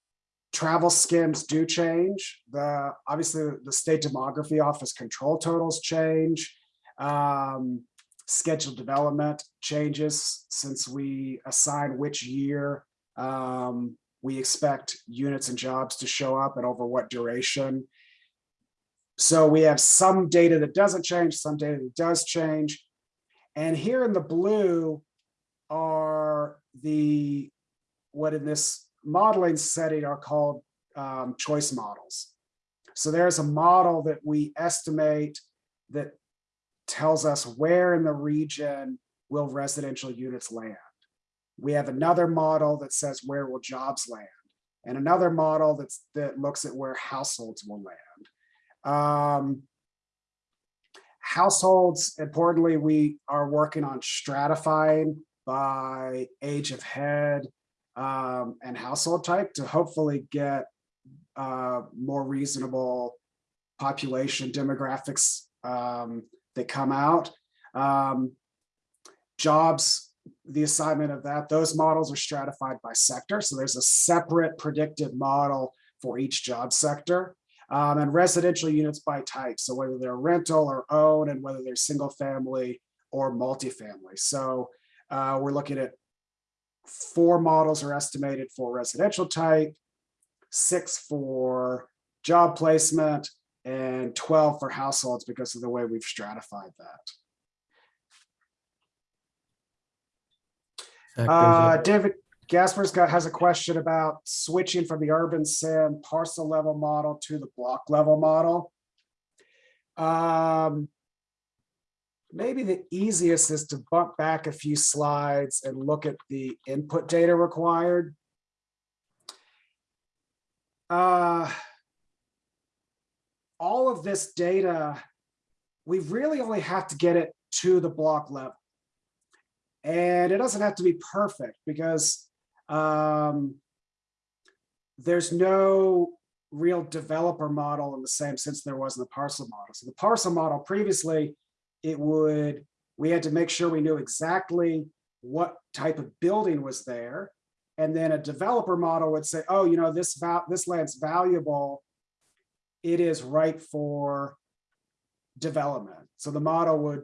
Travel skims do change. The obviously the state demography office control totals change. Um, scheduled development changes since we assign which year um, we expect units and jobs to show up and over what duration. So we have some data that doesn't change, some data that does change. And here in the blue are the, what in this modeling setting are called um, choice models. So there's a model that we estimate that tells us where in the region will residential units land. We have another model that says where will jobs land and another model that's that looks at where households will land. Um, households, importantly, we are working on stratifying by age of head um, and household type to hopefully get uh, more reasonable population demographics um, that come out. Um, jobs, the assignment of that, those models are stratified by sector. So there's a separate predictive model for each job sector um, and residential units by type. So whether they're rental or own and whether they're single family or multifamily. So uh, we're looking at four models are estimated for residential type, six for job placement, and 12 for households because of the way we've stratified that. Uh, David Gasper's got has a question about switching from the UrbanSim parcel level model to the block level model. Um, maybe the easiest is to bump back a few slides and look at the input data required. Uh, all of this data, we really only have to get it to the block level. And it doesn't have to be perfect because um, there's no real developer model in the same sense there was in the parcel model. So the parcel model previously, it would, we had to make sure we knew exactly what type of building was there. And then a developer model would say, oh, you know, this, this land's valuable. It is right for development. So the model would,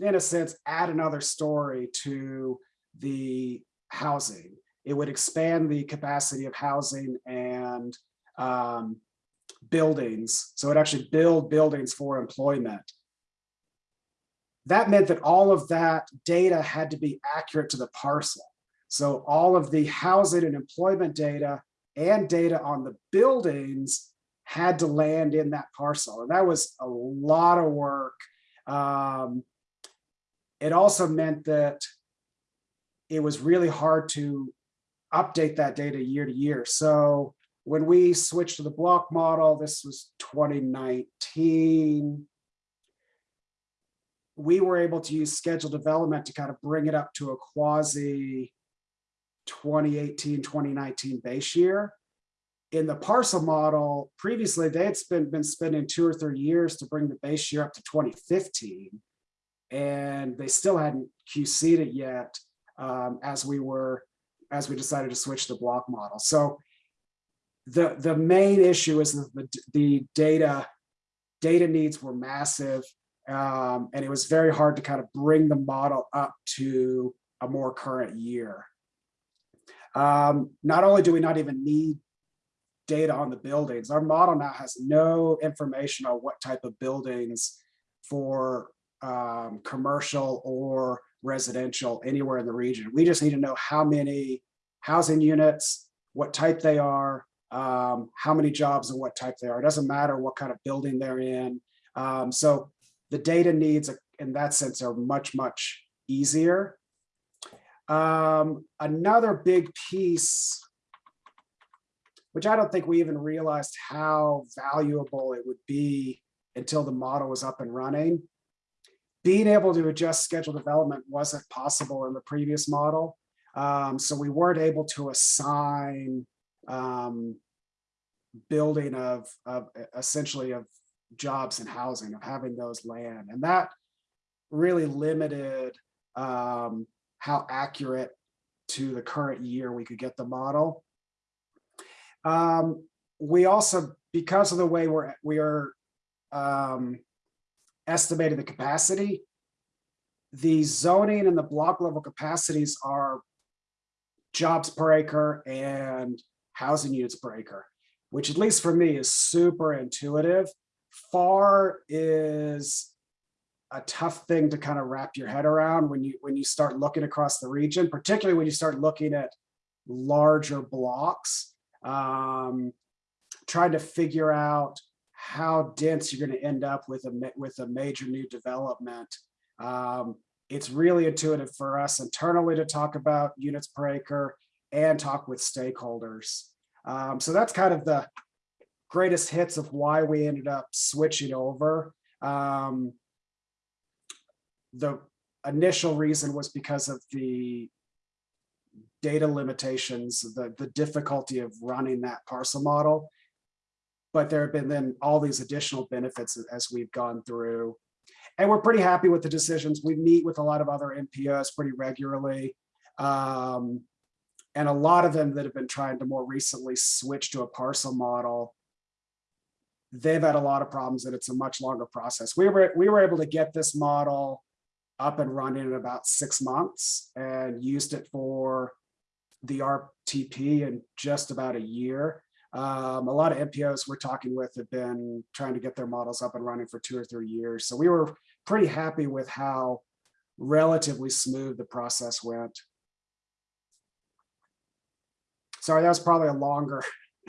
in a sense, add another story to the housing. It would expand the capacity of housing and um, buildings. So it actually build buildings for employment. That meant that all of that data had to be accurate to the parcel. So all of the housing and employment data and data on the buildings had to land in that parcel. And that was a lot of work. Um, it also meant that it was really hard to update that data year to year. So when we switched to the block model, this was 2019, we were able to use scheduled development to kind of bring it up to a quasi 2018, 2019 base year. In the parcel model, previously they had spent, been spending two or three years to bring the base year up to 2015. And they still hadn't QC'd it yet um, as we were, as we decided to switch to block model. So the, the main issue is that the, the data, data needs were massive. Um, and it was very hard to kind of bring the model up to a more current year. Um, not only do we not even need data on the buildings, our model now has no information on what type of buildings for um, commercial or residential anywhere in the region. We just need to know how many housing units, what type they are, um, how many jobs and what type they are. It doesn't matter what kind of building they're in. Um, so the data needs in that sense are much, much easier. Um, another big piece which I don't think we even realized how valuable it would be until the model was up and running. Being able to adjust schedule development wasn't possible in the previous model. Um, so we weren't able to assign um, building of, of essentially of jobs and housing, of having those land. And that really limited um, how accurate to the current year we could get the model. Um, we also, because of the way we're, we are um, estimating the capacity, the zoning and the block level capacities are jobs per acre and housing units per acre, which at least for me is super intuitive. FAR is a tough thing to kind of wrap your head around when you when you start looking across the region, particularly when you start looking at larger blocks, um, trying to figure out how dense you're going to end up with a with a major new development. Um, it's really intuitive for us internally to talk about units per acre and talk with stakeholders. Um, so that's kind of the greatest hits of why we ended up switching over. Um, the initial reason was because of the data limitations, the, the difficulty of running that parcel model. But there have been then all these additional benefits as we've gone through. And we're pretty happy with the decisions. We meet with a lot of other MPOs pretty regularly. Um, and a lot of them that have been trying to more recently switch to a parcel model they've had a lot of problems and it's a much longer process. We were, we were able to get this model up and running in about six months and used it for the RTP in just about a year. Um, a lot of MPOs we're talking with have been trying to get their models up and running for two or three years. So we were pretty happy with how relatively smooth the process went. Sorry, that was probably a longer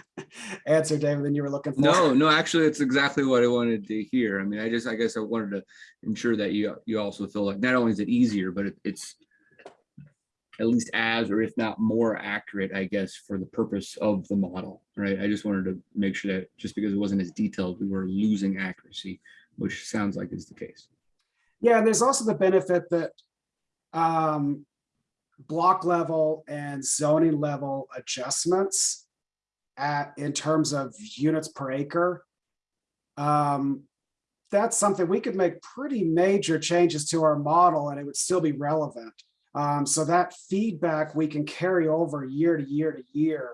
answer, David, than you were looking for. No, no, actually, it's exactly what I wanted to hear. I mean, I just, I guess I wanted to ensure that you, you also feel like not only is it easier, but it- it's at least as, or if not more accurate, I guess, for the purpose of the model, right? I just wanted to make sure that just because it wasn't as detailed, we were losing accuracy, which sounds like is the case. Yeah, and there's also the benefit that um, block level and zoning level adjustments at, in terms of units per acre. Um, that's something we could make pretty major changes to our model and it would still be relevant. Um, so that feedback we can carry over year to year to year.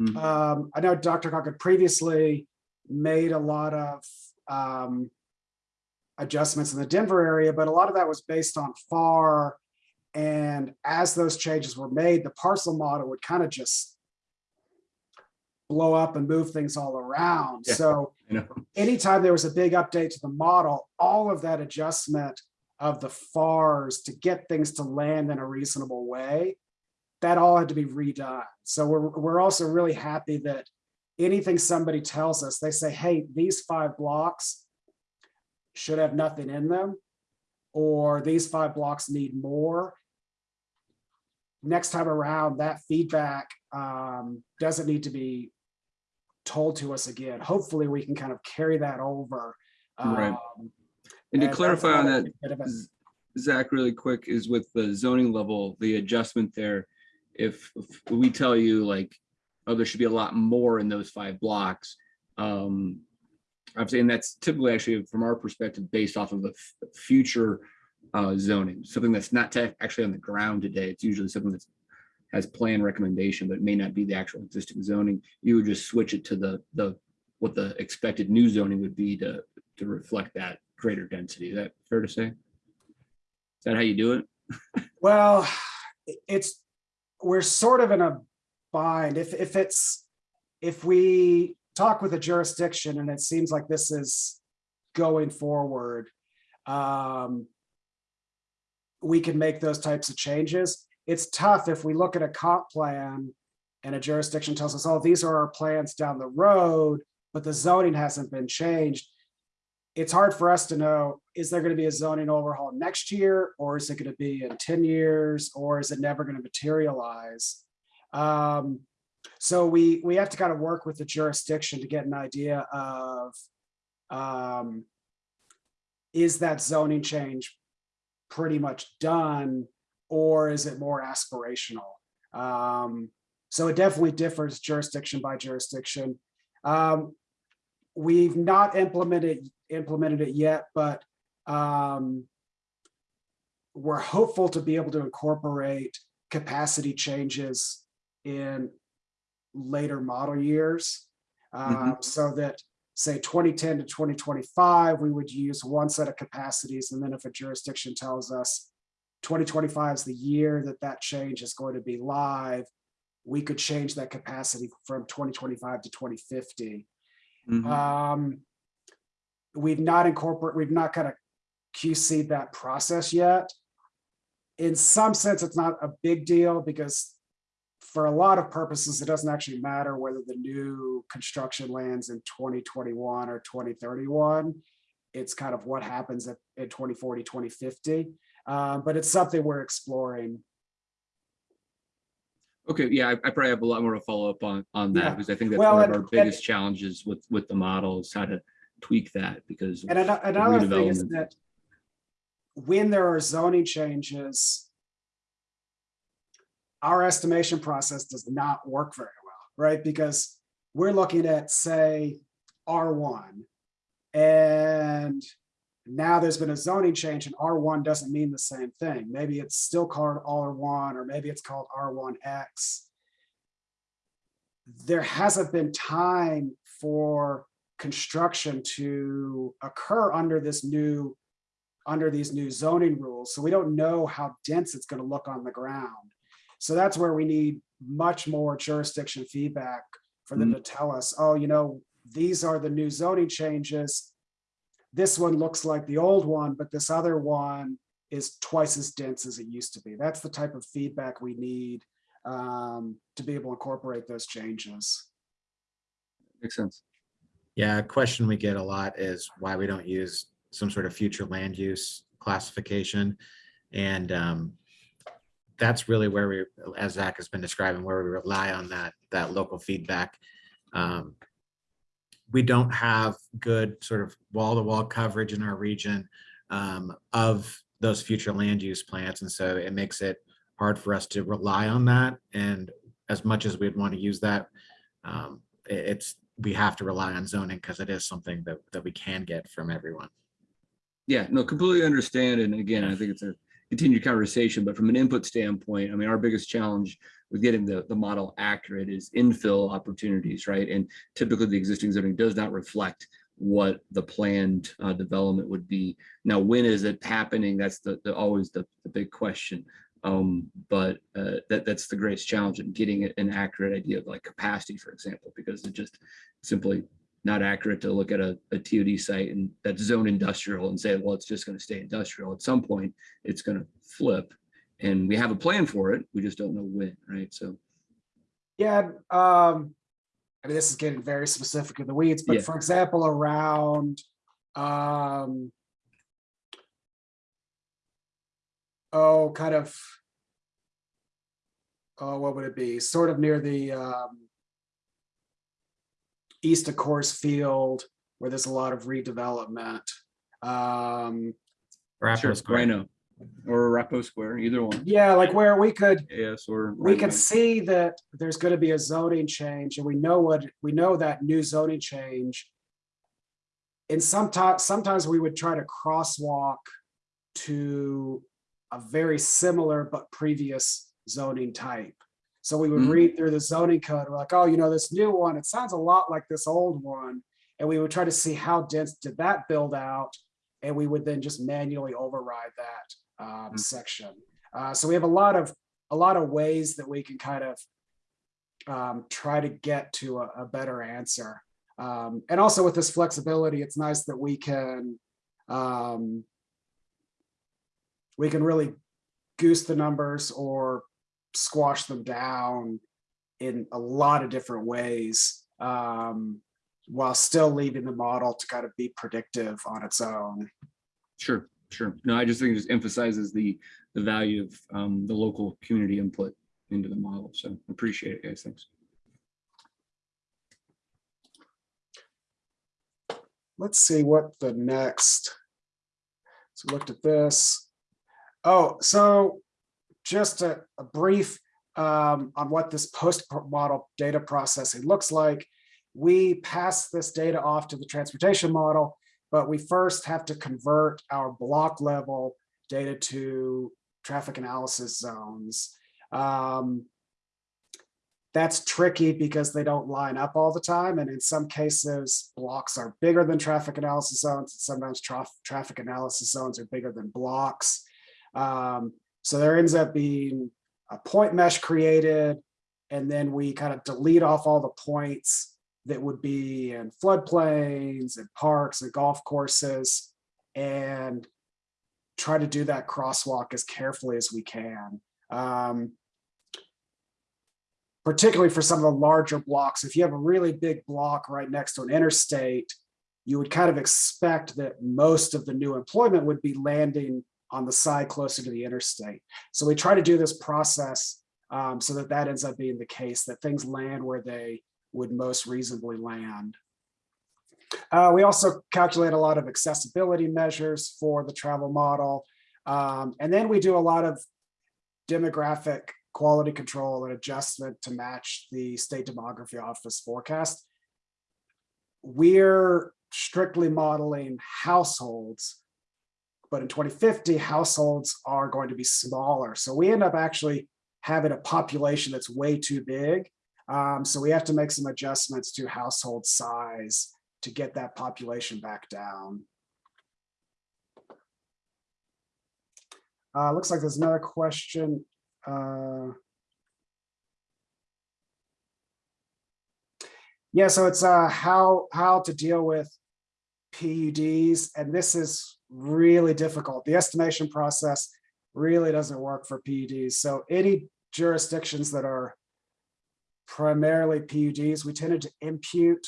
Mhm. Um, I know DRCOG had previously made a lot of um, adjustments in the Denver area, but a lot of that was based on FAR. And as those changes were made, the parcel model would kind of just blow up and move things all around. Yeah. So anytime there was a big update to the model, all of that adjustment of the FARs to get things to land in a reasonable way, that all had to be redone. So we're, we're also really happy that anything somebody tells us, they say, hey, these five blocks should have nothing in them, or these five blocks need more. Next time around, that feedback um, doesn't need to be told to us again. Hopefully, we can kind of carry that over. Right. Um, And to clarify on that, bit of a- Z- Zach, really quick, is with the zoning level, the adjustment there. If if we tell you like, oh, there should be a lot more in those five blocks. Um, I'm saying that's typically actually from our perspective, based off of the future uh, zoning, something that's not actually on the ground today. It's usually something that has plan recommendation, but may not be the actual existing zoning. You would just switch it to the the what the expected new zoning would be to to reflect that greater density. Is that fair to say? Is that how you do it? Well, it's, we're sort of in a bind. If, if it's, if we talk with a jurisdiction and it seems like this is going forward, um, we can make those types of changes. It's tough if we look at a comp plan and a jurisdiction tells us, oh, these are our plans down the road, but the zoning hasn't been changed. It's hard for us to know, is there going to be a zoning overhaul next year? Or is it going to be in 10 years? Or is it never going to materialize? Um, so we, we have to kind of work with the jurisdiction to get an idea of, um, is that zoning change pretty much done, or is it more aspirational? Um, so it definitely differs jurisdiction by jurisdiction. Um, we've not implemented, implemented it yet, but, um, we're hopeful to be able to incorporate capacity changes in later model years. um, So that, say, 2010 to 2025, we would use one set of capacities. And then if a jurisdiction tells us 2025 is the year that that change is going to be live, we could change that capacity from 2025 to 2050. Mhm. Um, We've not incorporate, we've not kind of QC that process yet. In some sense, it's not a big deal because for a lot of purposes, it doesn't actually matter whether the new construction lands in 2021 or 2031. It's kind of what happens at, at 2040, 2050. Uh, but it's something we're exploring. Okay, yeah, I I probably have a lot more to follow up on, on Yeah. that, because I think that's Well, one of and- our and- biggest challenges with, with the model is how to tweak that because. And another thing is that when there are zoning changes, our estimation process does not work very well, right? Because we're looking at, say, R1. And now there's been a zoning change and R1 doesn't mean the same thing. Maybe it's still called R1 or maybe it's called R1X. There hasn't been time for construction to occur under this new, under these new zoning rules. So we don't know how dense it's gonna look on the ground. So that's where we need much more jurisdiction feedback for them to tell us, oh, you know, these are the new zoning changes. This one looks like the old one, but this other one is twice as dense as it used to be. That's the type of feedback we need um, to be able to incorporate those changes. Makes sense. Yeah, a question we get a lot is why we don't use some sort of future land use classification. And um, that's really where we, as Zach has been describing, where we rely on that, that local feedback. Um, We don't have good sort of wall-to-wall coverage in our region um, of those future land use plans. And so it makes it hard for us to rely on that. And as much as we'd want to use that, um, it's, we have to rely on zoning because it is something that, that we can get from everyone. Yeah, no, completely understand. And again, I think it's a continued conversation, but from an input standpoint, I mean, our biggest challenge with getting the, the model accurate is infill opportunities, right? And typically the existing zoning does not reflect what the planned uh, development would be. Now, when is it happening? That's the, the, always the, the big question. Um, but uh, that, that's the greatest challenge in getting an accurate idea of like capacity, for example, because it's just simply not accurate to look at a, a TOD site and that's zone industrial and say, well, it's just going to stay industrial. At some point, it's going to flip. And we have a plan for it. We just don't know when, right? So, Yeah, um, I mean, this is getting very specific in the weeds, but Yeah. for example, around, um, oh, kind of, oh, what would it be? Sort of near the, um, east of Coors Field, where there's a lot of redevelopment. Um, sure, RiNo or Arapahoe Square, either one. yeah, like where we could, Yes, or. we can right-of-way. see that there's gonna be a zoning change and we know what, we know that new zoning change. And sometimes, sometimes we would try to crosswalk to a very similar but previous zoning type. So we would Mhm. read through the zoning code, we're like, oh, you know, this new one, it sounds a lot like this old one. And we would try to see how dense did that build out? And we would then just manually override that um, section. Uh, so we have a lot of, a lot of ways that we can kind of um, try to get to a, a better answer. Um, and also with this flexibility, it's nice that we can um, we can really goose the numbers or squash them down in a lot of different ways um, while still leaving the model to kind of be predictive on its own. Sure, sure. No, I just think it just emphasizes the the value of um, the local community input into the model. So appreciate it, guys. Thanks. Let's see what the next. So we looked at this. Oh, so just a, a brief um, on what this post-model data processing looks like. We pass this data off to the transportation model, but we first have to convert our block level data to traffic analysis zones. Um, that's tricky because they don't line up all the time. And in some cases, blocks are bigger than traffic analysis zones. Sometimes traf traffic analysis zones are bigger than blocks. Um, so there ends up being a point mesh created, and then we kind of delete off all the points that would be in floodplains and parks and golf courses and try to do that crosswalk as carefully as we can. Um, particularly for some of the larger blocks, if you have a really big block right next to an interstate, you would kind of expect that most of the new employment would be landing on the side closer to the interstate. So we try to do this process um, so that that ends up being the case, that things land where they would most reasonably land. Uh, we also calculate a lot of accessibility measures for the travel model. Um, and then we do a lot of demographic quality control and adjustment to match the state demography office forecast. We're strictly modeling households, but in 2050, households are going to be smaller. So we end up actually having a population that's way too big. Um, so we have to make some adjustments to household size to get that population back down. Uh, looks like there's another question. Uh, yeah, so it's uh, how how to deal with PUDs, and this is really difficult. The estimation process really doesn't work for PUDs. So any jurisdictions that are primarily PUDs, we tended to impute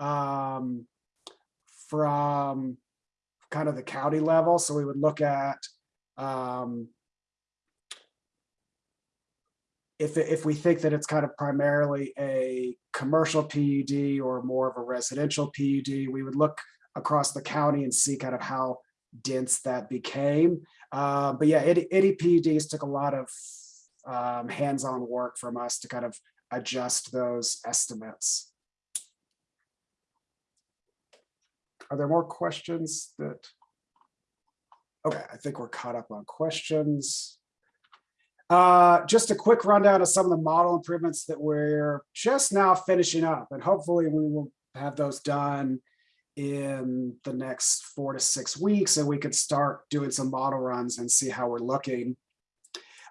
um, from kind of the county level. So we would look at um, if, if we think that it's kind of primarily a commercial PUD or more of a residential PUD, we would look across the county and see kind of how dense that became. Uh, but yeah, any PUDs took a lot of um, hands-on work from us to kind of adjust those estimates. Are there more questions that? Okay, I think we're caught up on questions. Uh, just a quick rundown of some of the model improvements that we're just now finishing up, and hopefully we will have those done in the next four to six weeks, and we could start doing some model runs and see how we're looking.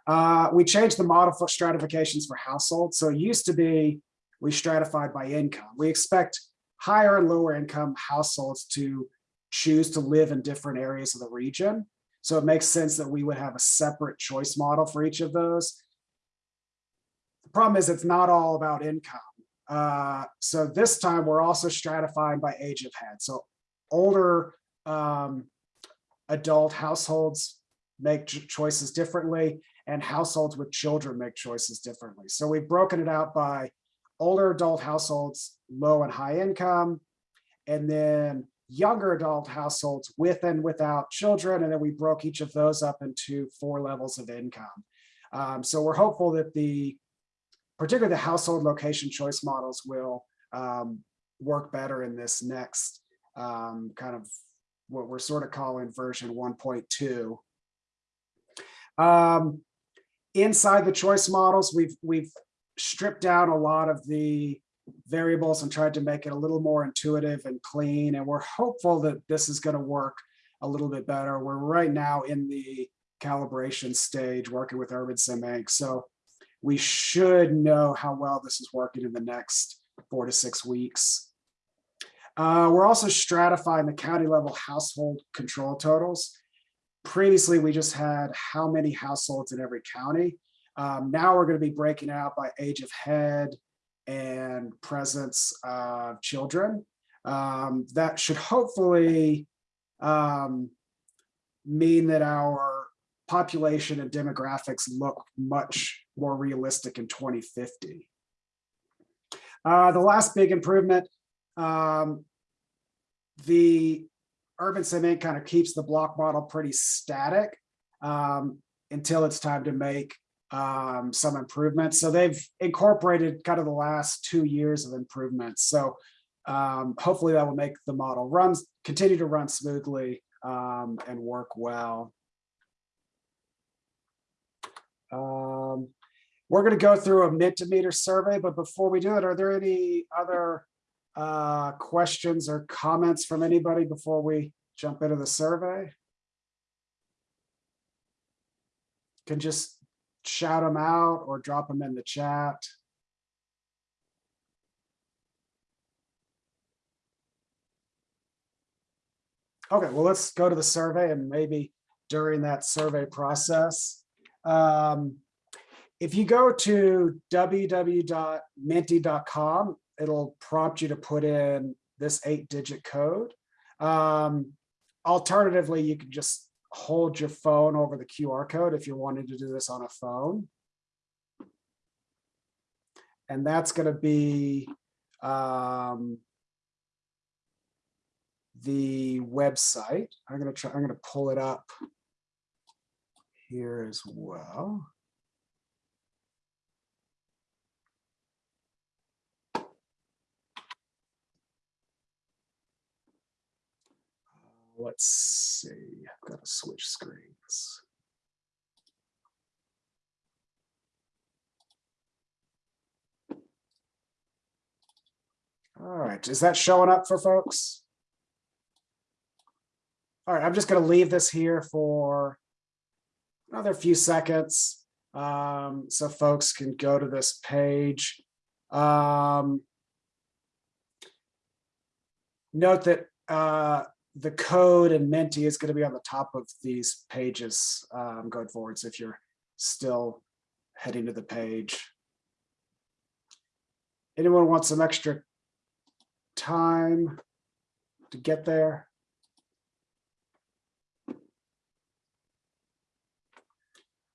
Uh, we changed the model for stratifications for households. So it used to be we stratified by income. We expect higher and lower income households to choose to live in different areas of the region. So it makes sense that we would have a separate choice model for each of those. The problem is it's not all about income. Uh, so this time we're also stratifying by age of head. So older um, adult households make choices differently and households with children make choices differently. So we've broken it out by older adult households, low and high income, and then younger adult households with and without children. And then we broke each of those up into four levels of income. Um, so we're hopeful that the, particularly the household location choice models will um, work better in this next um, kind of what we're sort of calling version 1.2. Um, inside the choice models, we've we've stripped down a lot of the variables and tried to make it a little more intuitive and clean. And we're hopeful that this is going to work a little bit better. We're right now in the calibration stage working with UrbanSim Inc. So we should know how well this is working in the next four to six weeks. Uh, we're also stratifying the county level household control totals. Previously, we just had how many households in every county. Um, now we're going to be breaking out by age of head and presence of children. Um, that should hopefully um, mean that our population and demographics look much more realistic in 2050. Uh, the last big improvement, um, the UrbanSim kind of keeps the block model pretty static um, until it's time to make um, some improvements. So they've incorporated kind of the last two years of improvements. So um, hopefully that will make the model run, continue to run smoothly um, and work well. Um, we're going to go through a Mentimeter survey, but before we do it, are there any other uh, questions or comments from anybody before we jump into the survey? Can just shout them out or drop them in the chat. Okay, well, let's go to the survey and maybe during that survey process. Um, if you go to www.menti.com, it'll prompt you to put in this eight digit code. Um, alternatively, you can just hold your phone over the QR code if you're wanting to do this on a phone. And that's going to be um, the website. I'm going to try, I'm going to pull it up here as well. Let's see, I've got to switch screens. All right, is that showing up for folks? All right, I'm just going to leave this here for another few seconds um, so folks can go to this page. Um, note that uh, the code and Menti is going to be on the top of these pages um, going forward. So if you're still heading to the page. Anyone want some extra time to get there?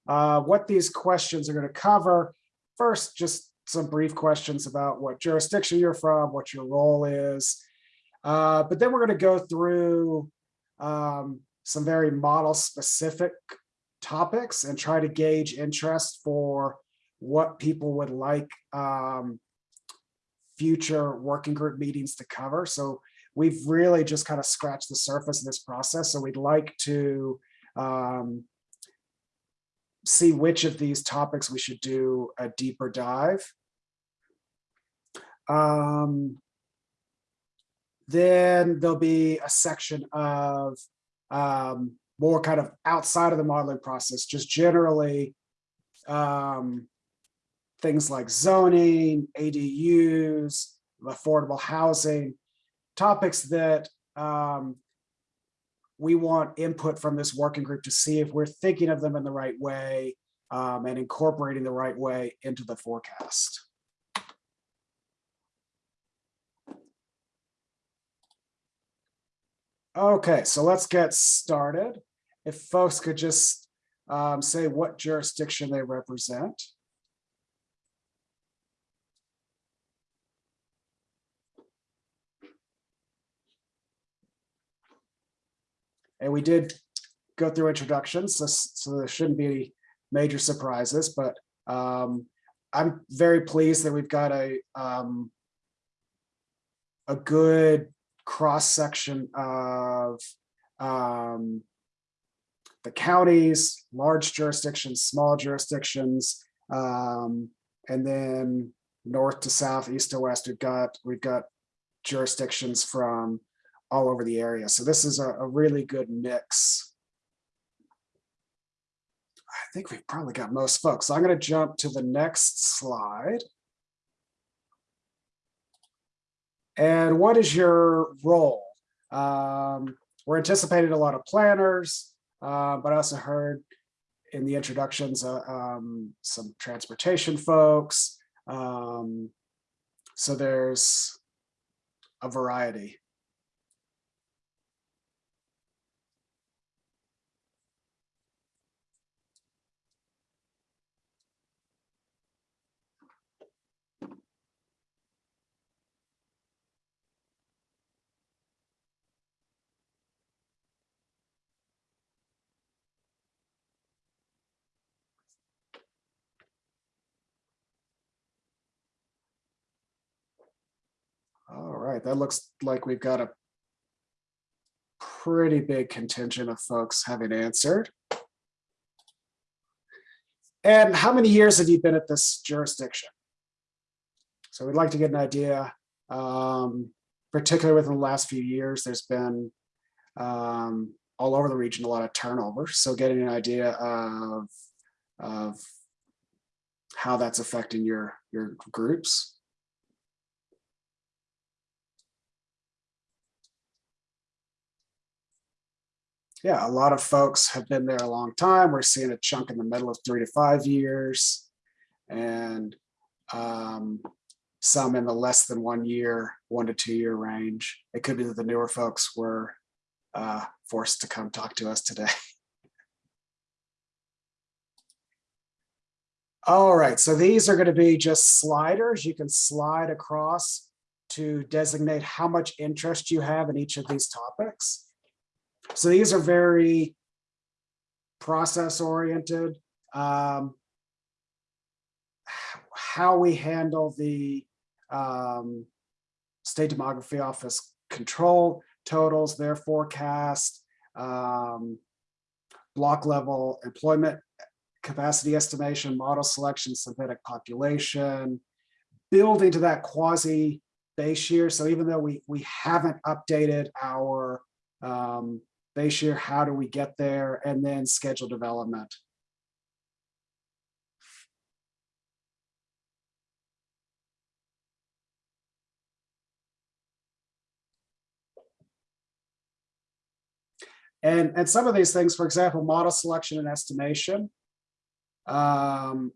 Uh, what these questions are going to cover. First, just some brief questions about what jurisdiction you're from, what your role is. Uh, but then we're going to go through um, some very model specific topics and try to gauge interest for what people would like um, future working group meetings to cover. So we've really just kind of scratched the surface of this process. So we'd like to um, see which of these topics we should do a deeper dive. Um, then there'll be a section of um, more kind of outside of the modeling process, just generally um, things like zoning, ADUs, affordable housing, topics that um, we want input from this working group to see if we're thinking of them in the right way um, and incorporating the right way into the forecast. Okay, so let's get started. If folks could just um, say what jurisdiction they represent. And we did go through introductions, so, so there shouldn't be any major surprises, but um, I'm very pleased that we've got a um, a good cross section of um, the counties, large jurisdictions, small jurisdictions, um, and then north to south, east to west, we've got we've got jurisdictions from all over the area. So this is a, a really good mix. I think we've probably got most folks. So I'm going to jump to the next slide. And what is your role? Um, we're anticipating a lot of planners, uh, but I also heard in the introductions uh, um, some transportation folks. Um, so there's a variety. All right, that looks like we've got a pretty big contingent of folks having answered. And how many years have you been at this jurisdiction? So we'd like to get an idea, um, particularly within the last few years, there's been um, all over the region, a lot of turnover. So getting an idea of, of how that's affecting your, your groups. Yeah, a lot of folks have been there a long time. We're seeing a chunk in the middle of three to five years. And um, some in the less than one year, one to two year range. It could be that the newer folks were uh, forced to come talk to us today. All right, so these are going to be just sliders. You can slide across to designate how much interest you have in each of these topics. So these are very process oriented. Um, how we handle the um, state demography office control totals, their forecast, um, block level employment capacity estimation, model selection, synthetic population, building to that quasi base year. So even though we, we haven't updated our um, base year, how do we get there? And then schedule development. And, and some of these things, for example, model selection and estimation, um,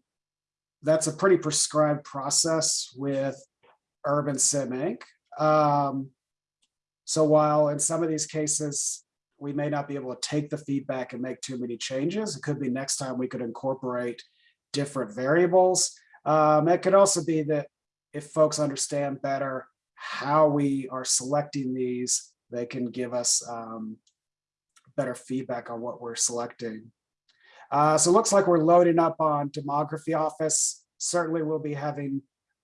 that's a pretty prescribed process with UrbanSim Inc. Um, so while in some of these cases, we may not be able to take the feedback and make too many changes, it could be next time we could incorporate different variables. Um, it could also be that if folks understand better how we are selecting these, they can give us um, better feedback on what we're selecting. Uh, so it looks like we're loading up on demography office. Certainly we'll be having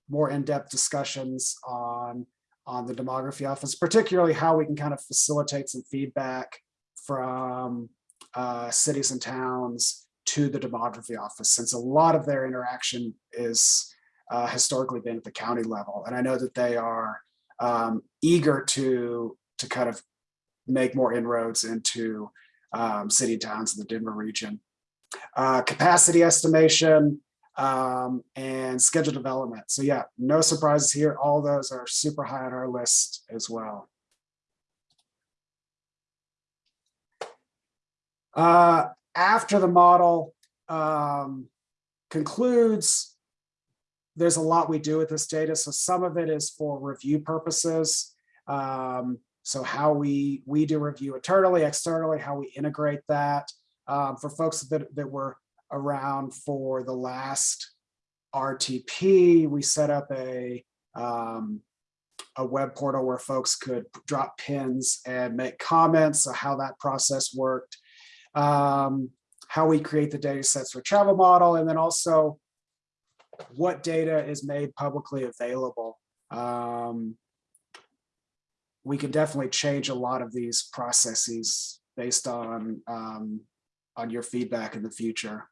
more in-depth discussions on, on the demography office, particularly how we can kind of facilitate some feedback from uh, cities and towns to the demography office, since a lot of their interaction is uh, historically been at the county level. And I know that they are um, eager to, to kind of make more inroads into um, city towns in the Denver region. Uh, capacity estimation um, and schedule development. So yeah, no surprises here. All those are super high on our list as well. Uh, after the model um, concludes, there's a lot we do with this data. So some of it is for review purposes. Um, so how we, we do review internally, externally, how we integrate that. Um, for folks that, that were around for the last RTP, we set up a, um, a web portal where folks could drop pins and make comments, so how that process worked, um, how we create the data sets for travel model, and then also what data is made publicly available. Um, we can definitely change a lot of these processes based on um, on your feedback in the future.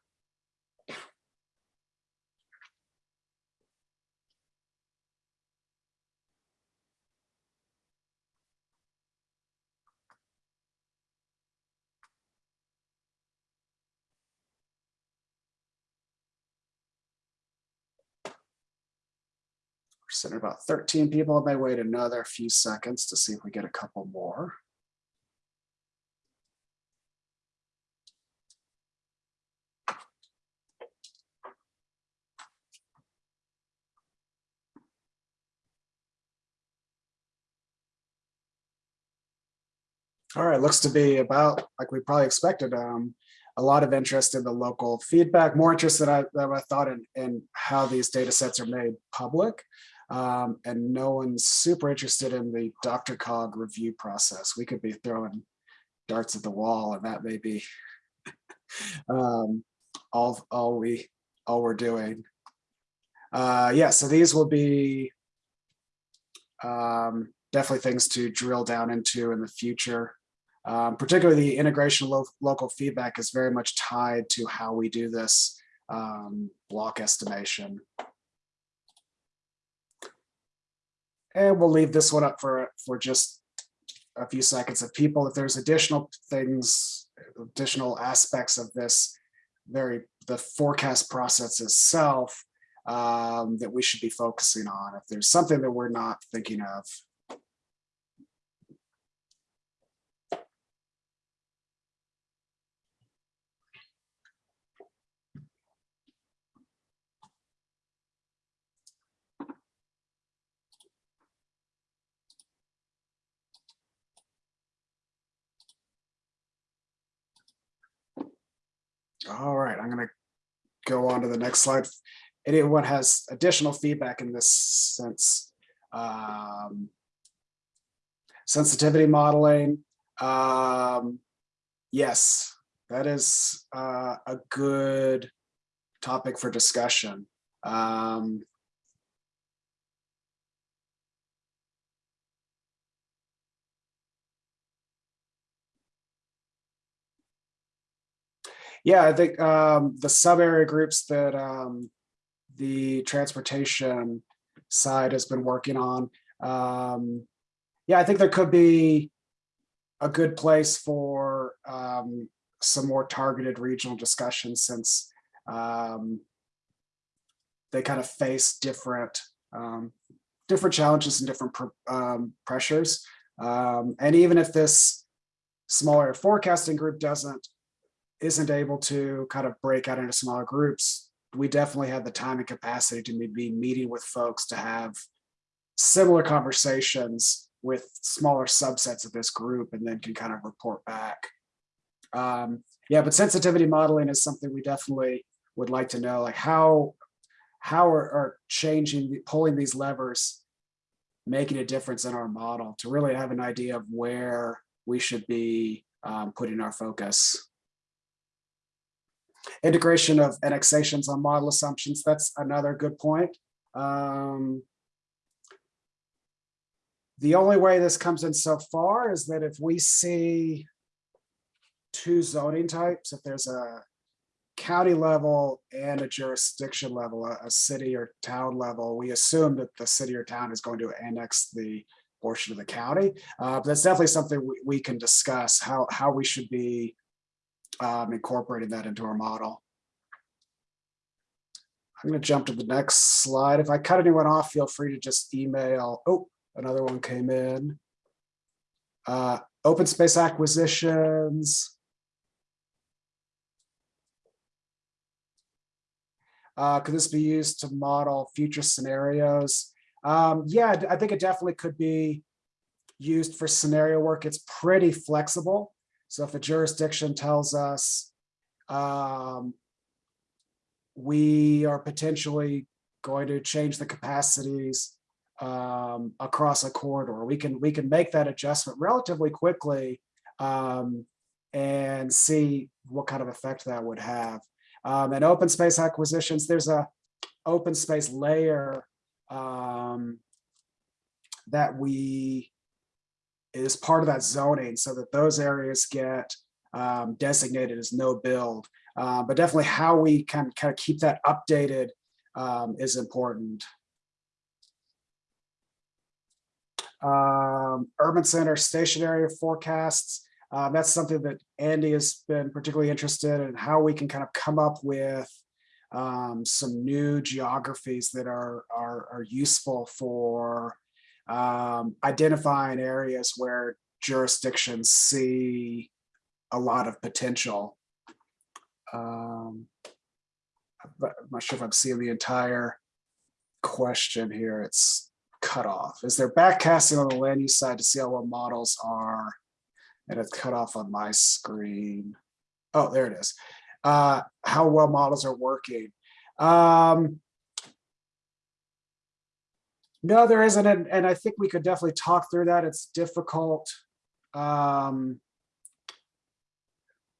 We're about 13 people. I may wait another few seconds to see if we get a couple more. All right, looks to be about like we probably expected. Um, a lot of interest in the local feedback, more interest than I, than I thought in, in how these data sets are made public. Um, and no one's super interested in the DRCOG review process. We could be throwing darts at the wall and that may be um, all, all, we, all we're doing. Uh, yeah, so these will be um, definitely things to drill down into in the future. Um, particularly the integration of lo- local feedback is very much tied to how we do this um, block estimation. And we'll leave this one up for, for just a few seconds of people. If there's additional things, additional aspects of this, very, the forecast process itself um, that we should be focusing on. If there's something that we're not thinking of, All right, I'm gonna go on to the next slide. Anyone has additional feedback in this sense? Um, Sensitivity modeling. um, Yes, that is uh, a good topic for discussion. Um, Yeah, I think um, the sub area groups that um, the transportation side has been working on. Um, yeah, I think there could be a good place for um, some more targeted regional discussions since um, they kind of face different um, different challenges and different pr- um, pressures. Um, and even if this smaller forecasting group doesn't isn't able to kind of break out into smaller groups, we definitely have the time and capacity to be meeting with folks to have similar conversations with smaller subsets of this group and then can kind of report back. Um, yeah, but sensitivity modeling is something we definitely would like to know, like how how are, are changing, pulling these levers, making a difference in our model to really have an idea of where we should be um, putting our focus integration of annexations on model assumptions. That's another good point. Um, the only way this comes in so far is that if we see two zoning types, if there's a county level and a jurisdiction level, a, a city or town level, we assume that the city or town is going to annex the portion of the county. Uh, but that's definitely something we, we can discuss how, how we should be um, incorporating that into our model. I'm going to jump to the next slide. If I cut anyone off, feel free to just email. Oh, another one came in. Uh, open space acquisitions. Uh, could this be used to model future scenarios? Um, yeah, I think it definitely could be used for scenario work. It's pretty flexible. So if a jurisdiction tells us um, we are potentially going to change the capacities um, across a corridor, we can we can make that adjustment relatively quickly um, and see what kind of effect that would have. Um, and open space acquisitions, there's a open space layer um, that we is part of that zoning so that those areas get um, designated as no build. Uh, but definitely how we can kind of keep that updated um, is important. Um, urban center station area forecasts. Um, that's something that Andy has been particularly interested in how we can kind of come up with um, some new geographies that are, are, are useful for um, identifying areas where jurisdictions see a lot of potential. Um, I'm not sure if I'm seeing the entire question here. It's cut off. Is there backcasting on the land use side to see how well models are? And it's cut off on my screen. Oh, there it is. Uh, how well models are working. Um, no, there isn't, and, and I think we could definitely talk through that. It's difficult. Um,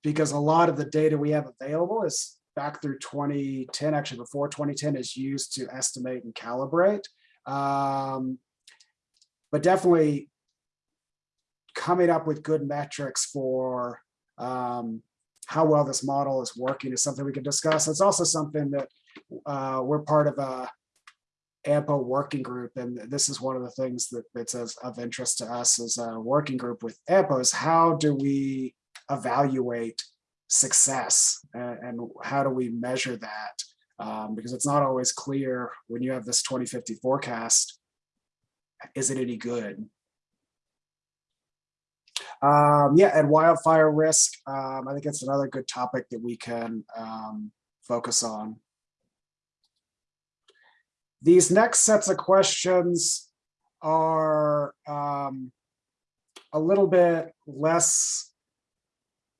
because a lot of the data we have available is back through 2010, actually before 2010 is used to estimate and calibrate. Um, but definitely coming up with good metrics for um, how well this model is working is something we can discuss. It's also something that uh, we're part of a AMPO working group, and this is one of the things that that's of, interest to us as a working group with AMPO is how do we evaluate success and, and how do we measure that? Um, because it's not always clear when you have this 2050 forecast, is it any good? Um, yeah, and wildfire risk, um, I think it's another good topic that we can um, focus on. These next sets of questions are um, a little bit less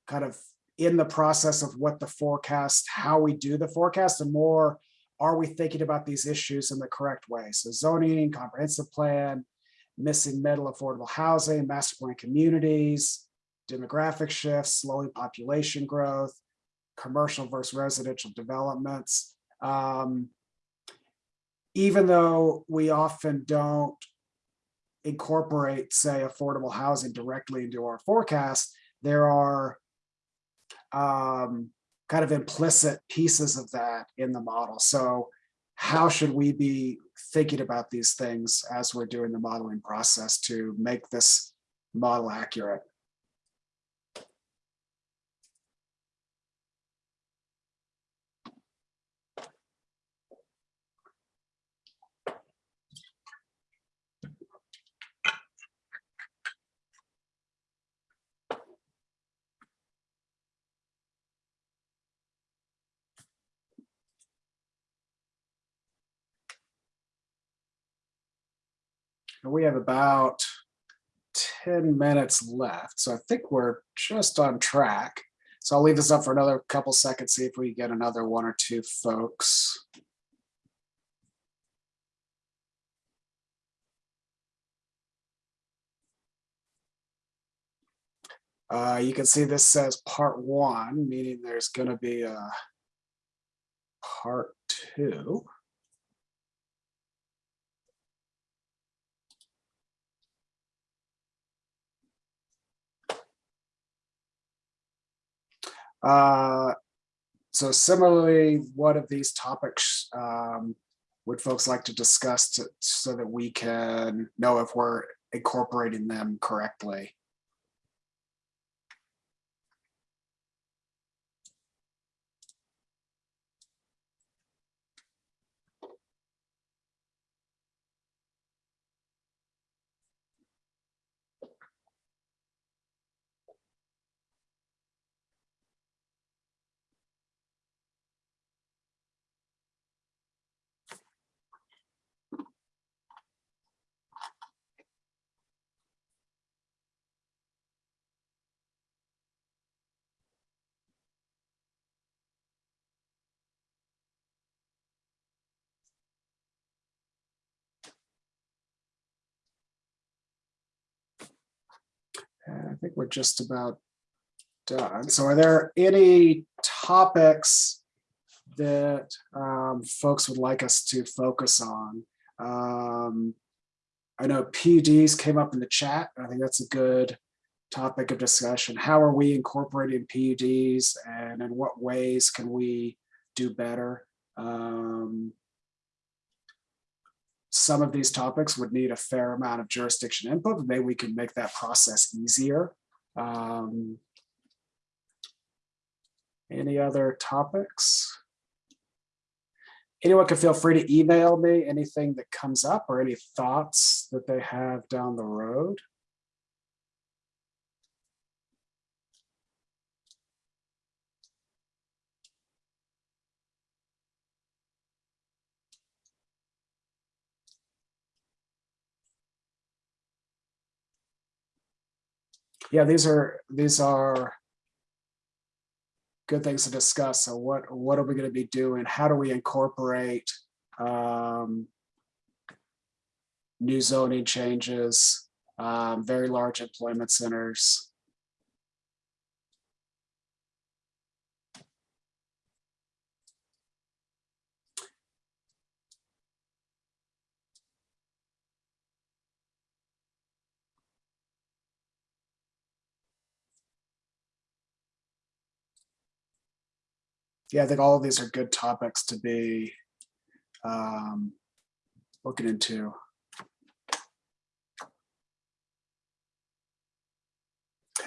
kind of in the process of what the forecast, how we do the forecast, and more, are we thinking about these issues in the correct way? So zoning, comprehensive plan, missing middle affordable housing, master plan communities, demographic shifts, slowing population growth, commercial versus residential developments. Um, even though we often don't incorporate, say, affordable housing directly into our forecast, there are um, kind of implicit pieces of that in the model. So how should we be thinking about these things as we're doing the modeling process to make this model accurate? And we have about 10 minutes left. So I think we're just on track. So I'll leave this up for another couple seconds, see if we get another one or two folks. Uh, you can see this says part one, meaning there's going to be a part two. Uh, so similarly, what of these topics um, would folks like to discuss to, so that we can know if we're incorporating them correctly? I think we're just about done. So are there any topics that um, folks would like us to focus on? Um, I know PUDs came up in the chat. I think that's a good topic of discussion. How are we incorporating PUDs and in what ways can we do better? Um, some of these topics would need a fair amount of jurisdiction input, maybe we can make that process easier. Um, any other topics? Anyone can feel free to email me anything that comes up or any thoughts that they have down the road. Yeah, these are these are good things to discuss. So what what are we going to be doing? How do we incorporate um, new zoning changes, um, very large employment centers? Yeah, I think all of these are good topics to be um, looking into.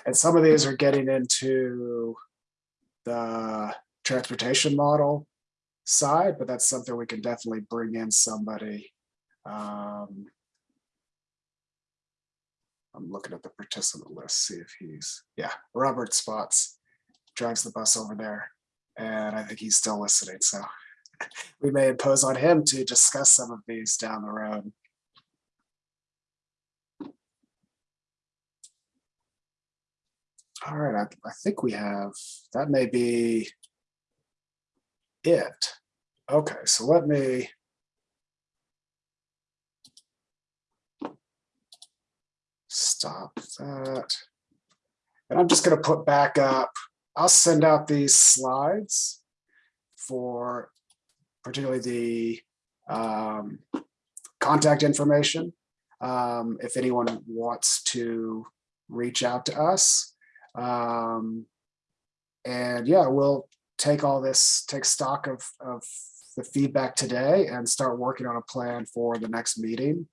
And some of these are getting into the transportation model side, but that's something we can definitely bring in somebody. Um, I'm looking at the participant list, see if he's, yeah, Robert Spots drives the bus over there. And I think he's still listening, so we may impose on him to discuss some of these down the road. All right, I, I think we have, that may be it. Okay, so let me stop that. And I'm just gonna put back up, I'll send out these slides for particularly the um, contact information. Um, if anyone wants to reach out to us. Um, and yeah, we'll take all this, take stock of, of the feedback today and start working on a plan for the next meeting.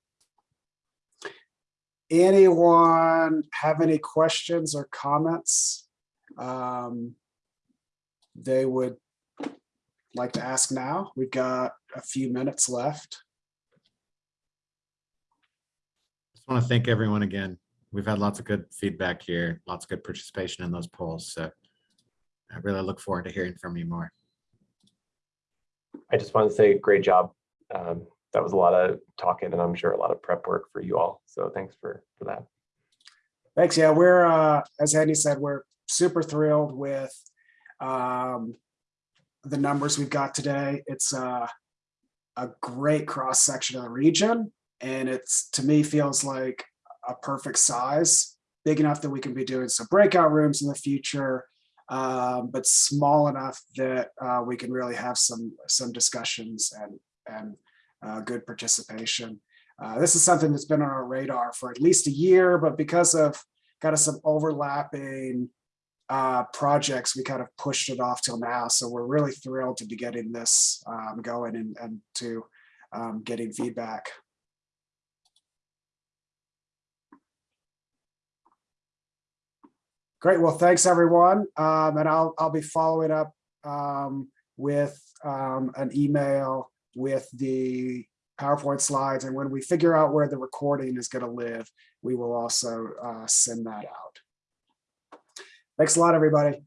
Anyone have any questions or comments? Um, they would like to ask now. We've got a few minutes left. Just want to thank everyone again. We've had lots of good feedback here, lots of good participation in those polls. So I really look forward to hearing from you more. I just want to say great job. Um, that was a lot of talking and I'm sure a lot of prep work for you all. So thanks for, for that. Thanks. Yeah, we're, uh, as Andy said, we're super thrilled with um, the numbers we've got today. It's uh, a great cross section of the region. And it's, to me, feels like a perfect size, big enough that we can be doing some breakout rooms in the future, um, but small enough that uh, we can really have some some discussions and and uh, good participation. Uh, this is something that's been on our radar for at least a year, but because of kind of some overlapping uh, projects, we kind of pushed it off till now. So we're really thrilled to be getting this um, going and, and to um, getting feedback. Great. Well, thanks, everyone. Um, and I'll, I'll be following up um, with um, an email with the PowerPoint slides. And when we figure out where the recording is going to live, we will also uh, send that out. Thanks a lot, everybody.